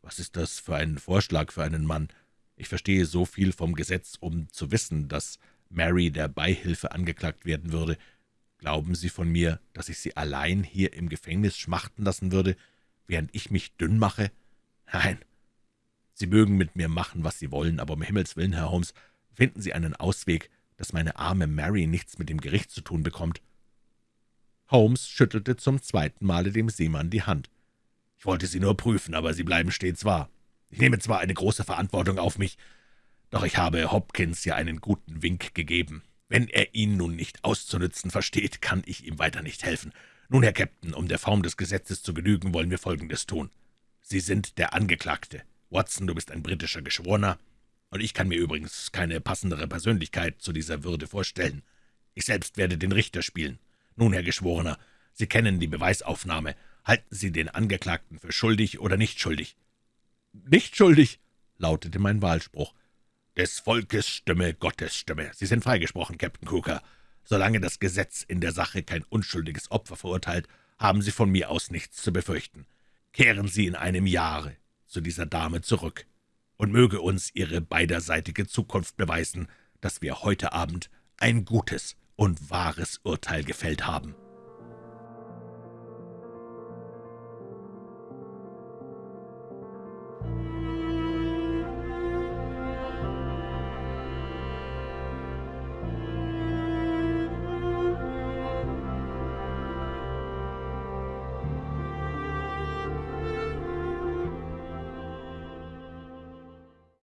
Was ist das für ein Vorschlag für einen Mann? Ich verstehe so viel vom Gesetz, um zu wissen, dass Mary der Beihilfe angeklagt werden würde. Glauben Sie von mir, dass ich Sie allein hier im Gefängnis schmachten lassen würde, während ich mich dünn mache? Nein. Sie mögen mit mir machen, was Sie wollen, aber um Himmels willen, Herr Holmes, finden Sie einen Ausweg, dass meine arme Mary nichts mit dem Gericht zu tun bekommt.« Holmes schüttelte zum zweiten Male dem Seemann die Hand. »Ich wollte Sie nur prüfen, aber Sie bleiben stets wahr. Ich nehme zwar eine große Verantwortung auf mich, doch ich habe Hopkins ja einen guten Wink gegeben. Wenn er ihn nun nicht auszunützen versteht, kann ich ihm weiter nicht helfen. Nun, Herr Captain, um der Form des Gesetzes zu genügen, wollen wir Folgendes tun. Sie sind der Angeklagte. Watson, du bist ein britischer Geschworener, und ich kann mir übrigens keine passendere Persönlichkeit zu dieser Würde vorstellen. Ich selbst werde den Richter spielen. Nun, Herr Geschworener, Sie kennen die Beweisaufnahme. Halten Sie den Angeklagten für schuldig oder nicht schuldig?« »Nicht schuldig«, lautete mein Wahlspruch. »Des Volkes Stimme, Gottes Stimme. Sie sind freigesprochen, Captain Cooker. Solange das Gesetz in der Sache kein unschuldiges Opfer verurteilt, haben Sie von mir aus nichts zu befürchten. Kehren Sie in einem Jahre zu dieser Dame zurück und möge uns ihre beiderseitige Zukunft beweisen, dass wir heute Abend ein gutes und wahres Urteil gefällt haben.«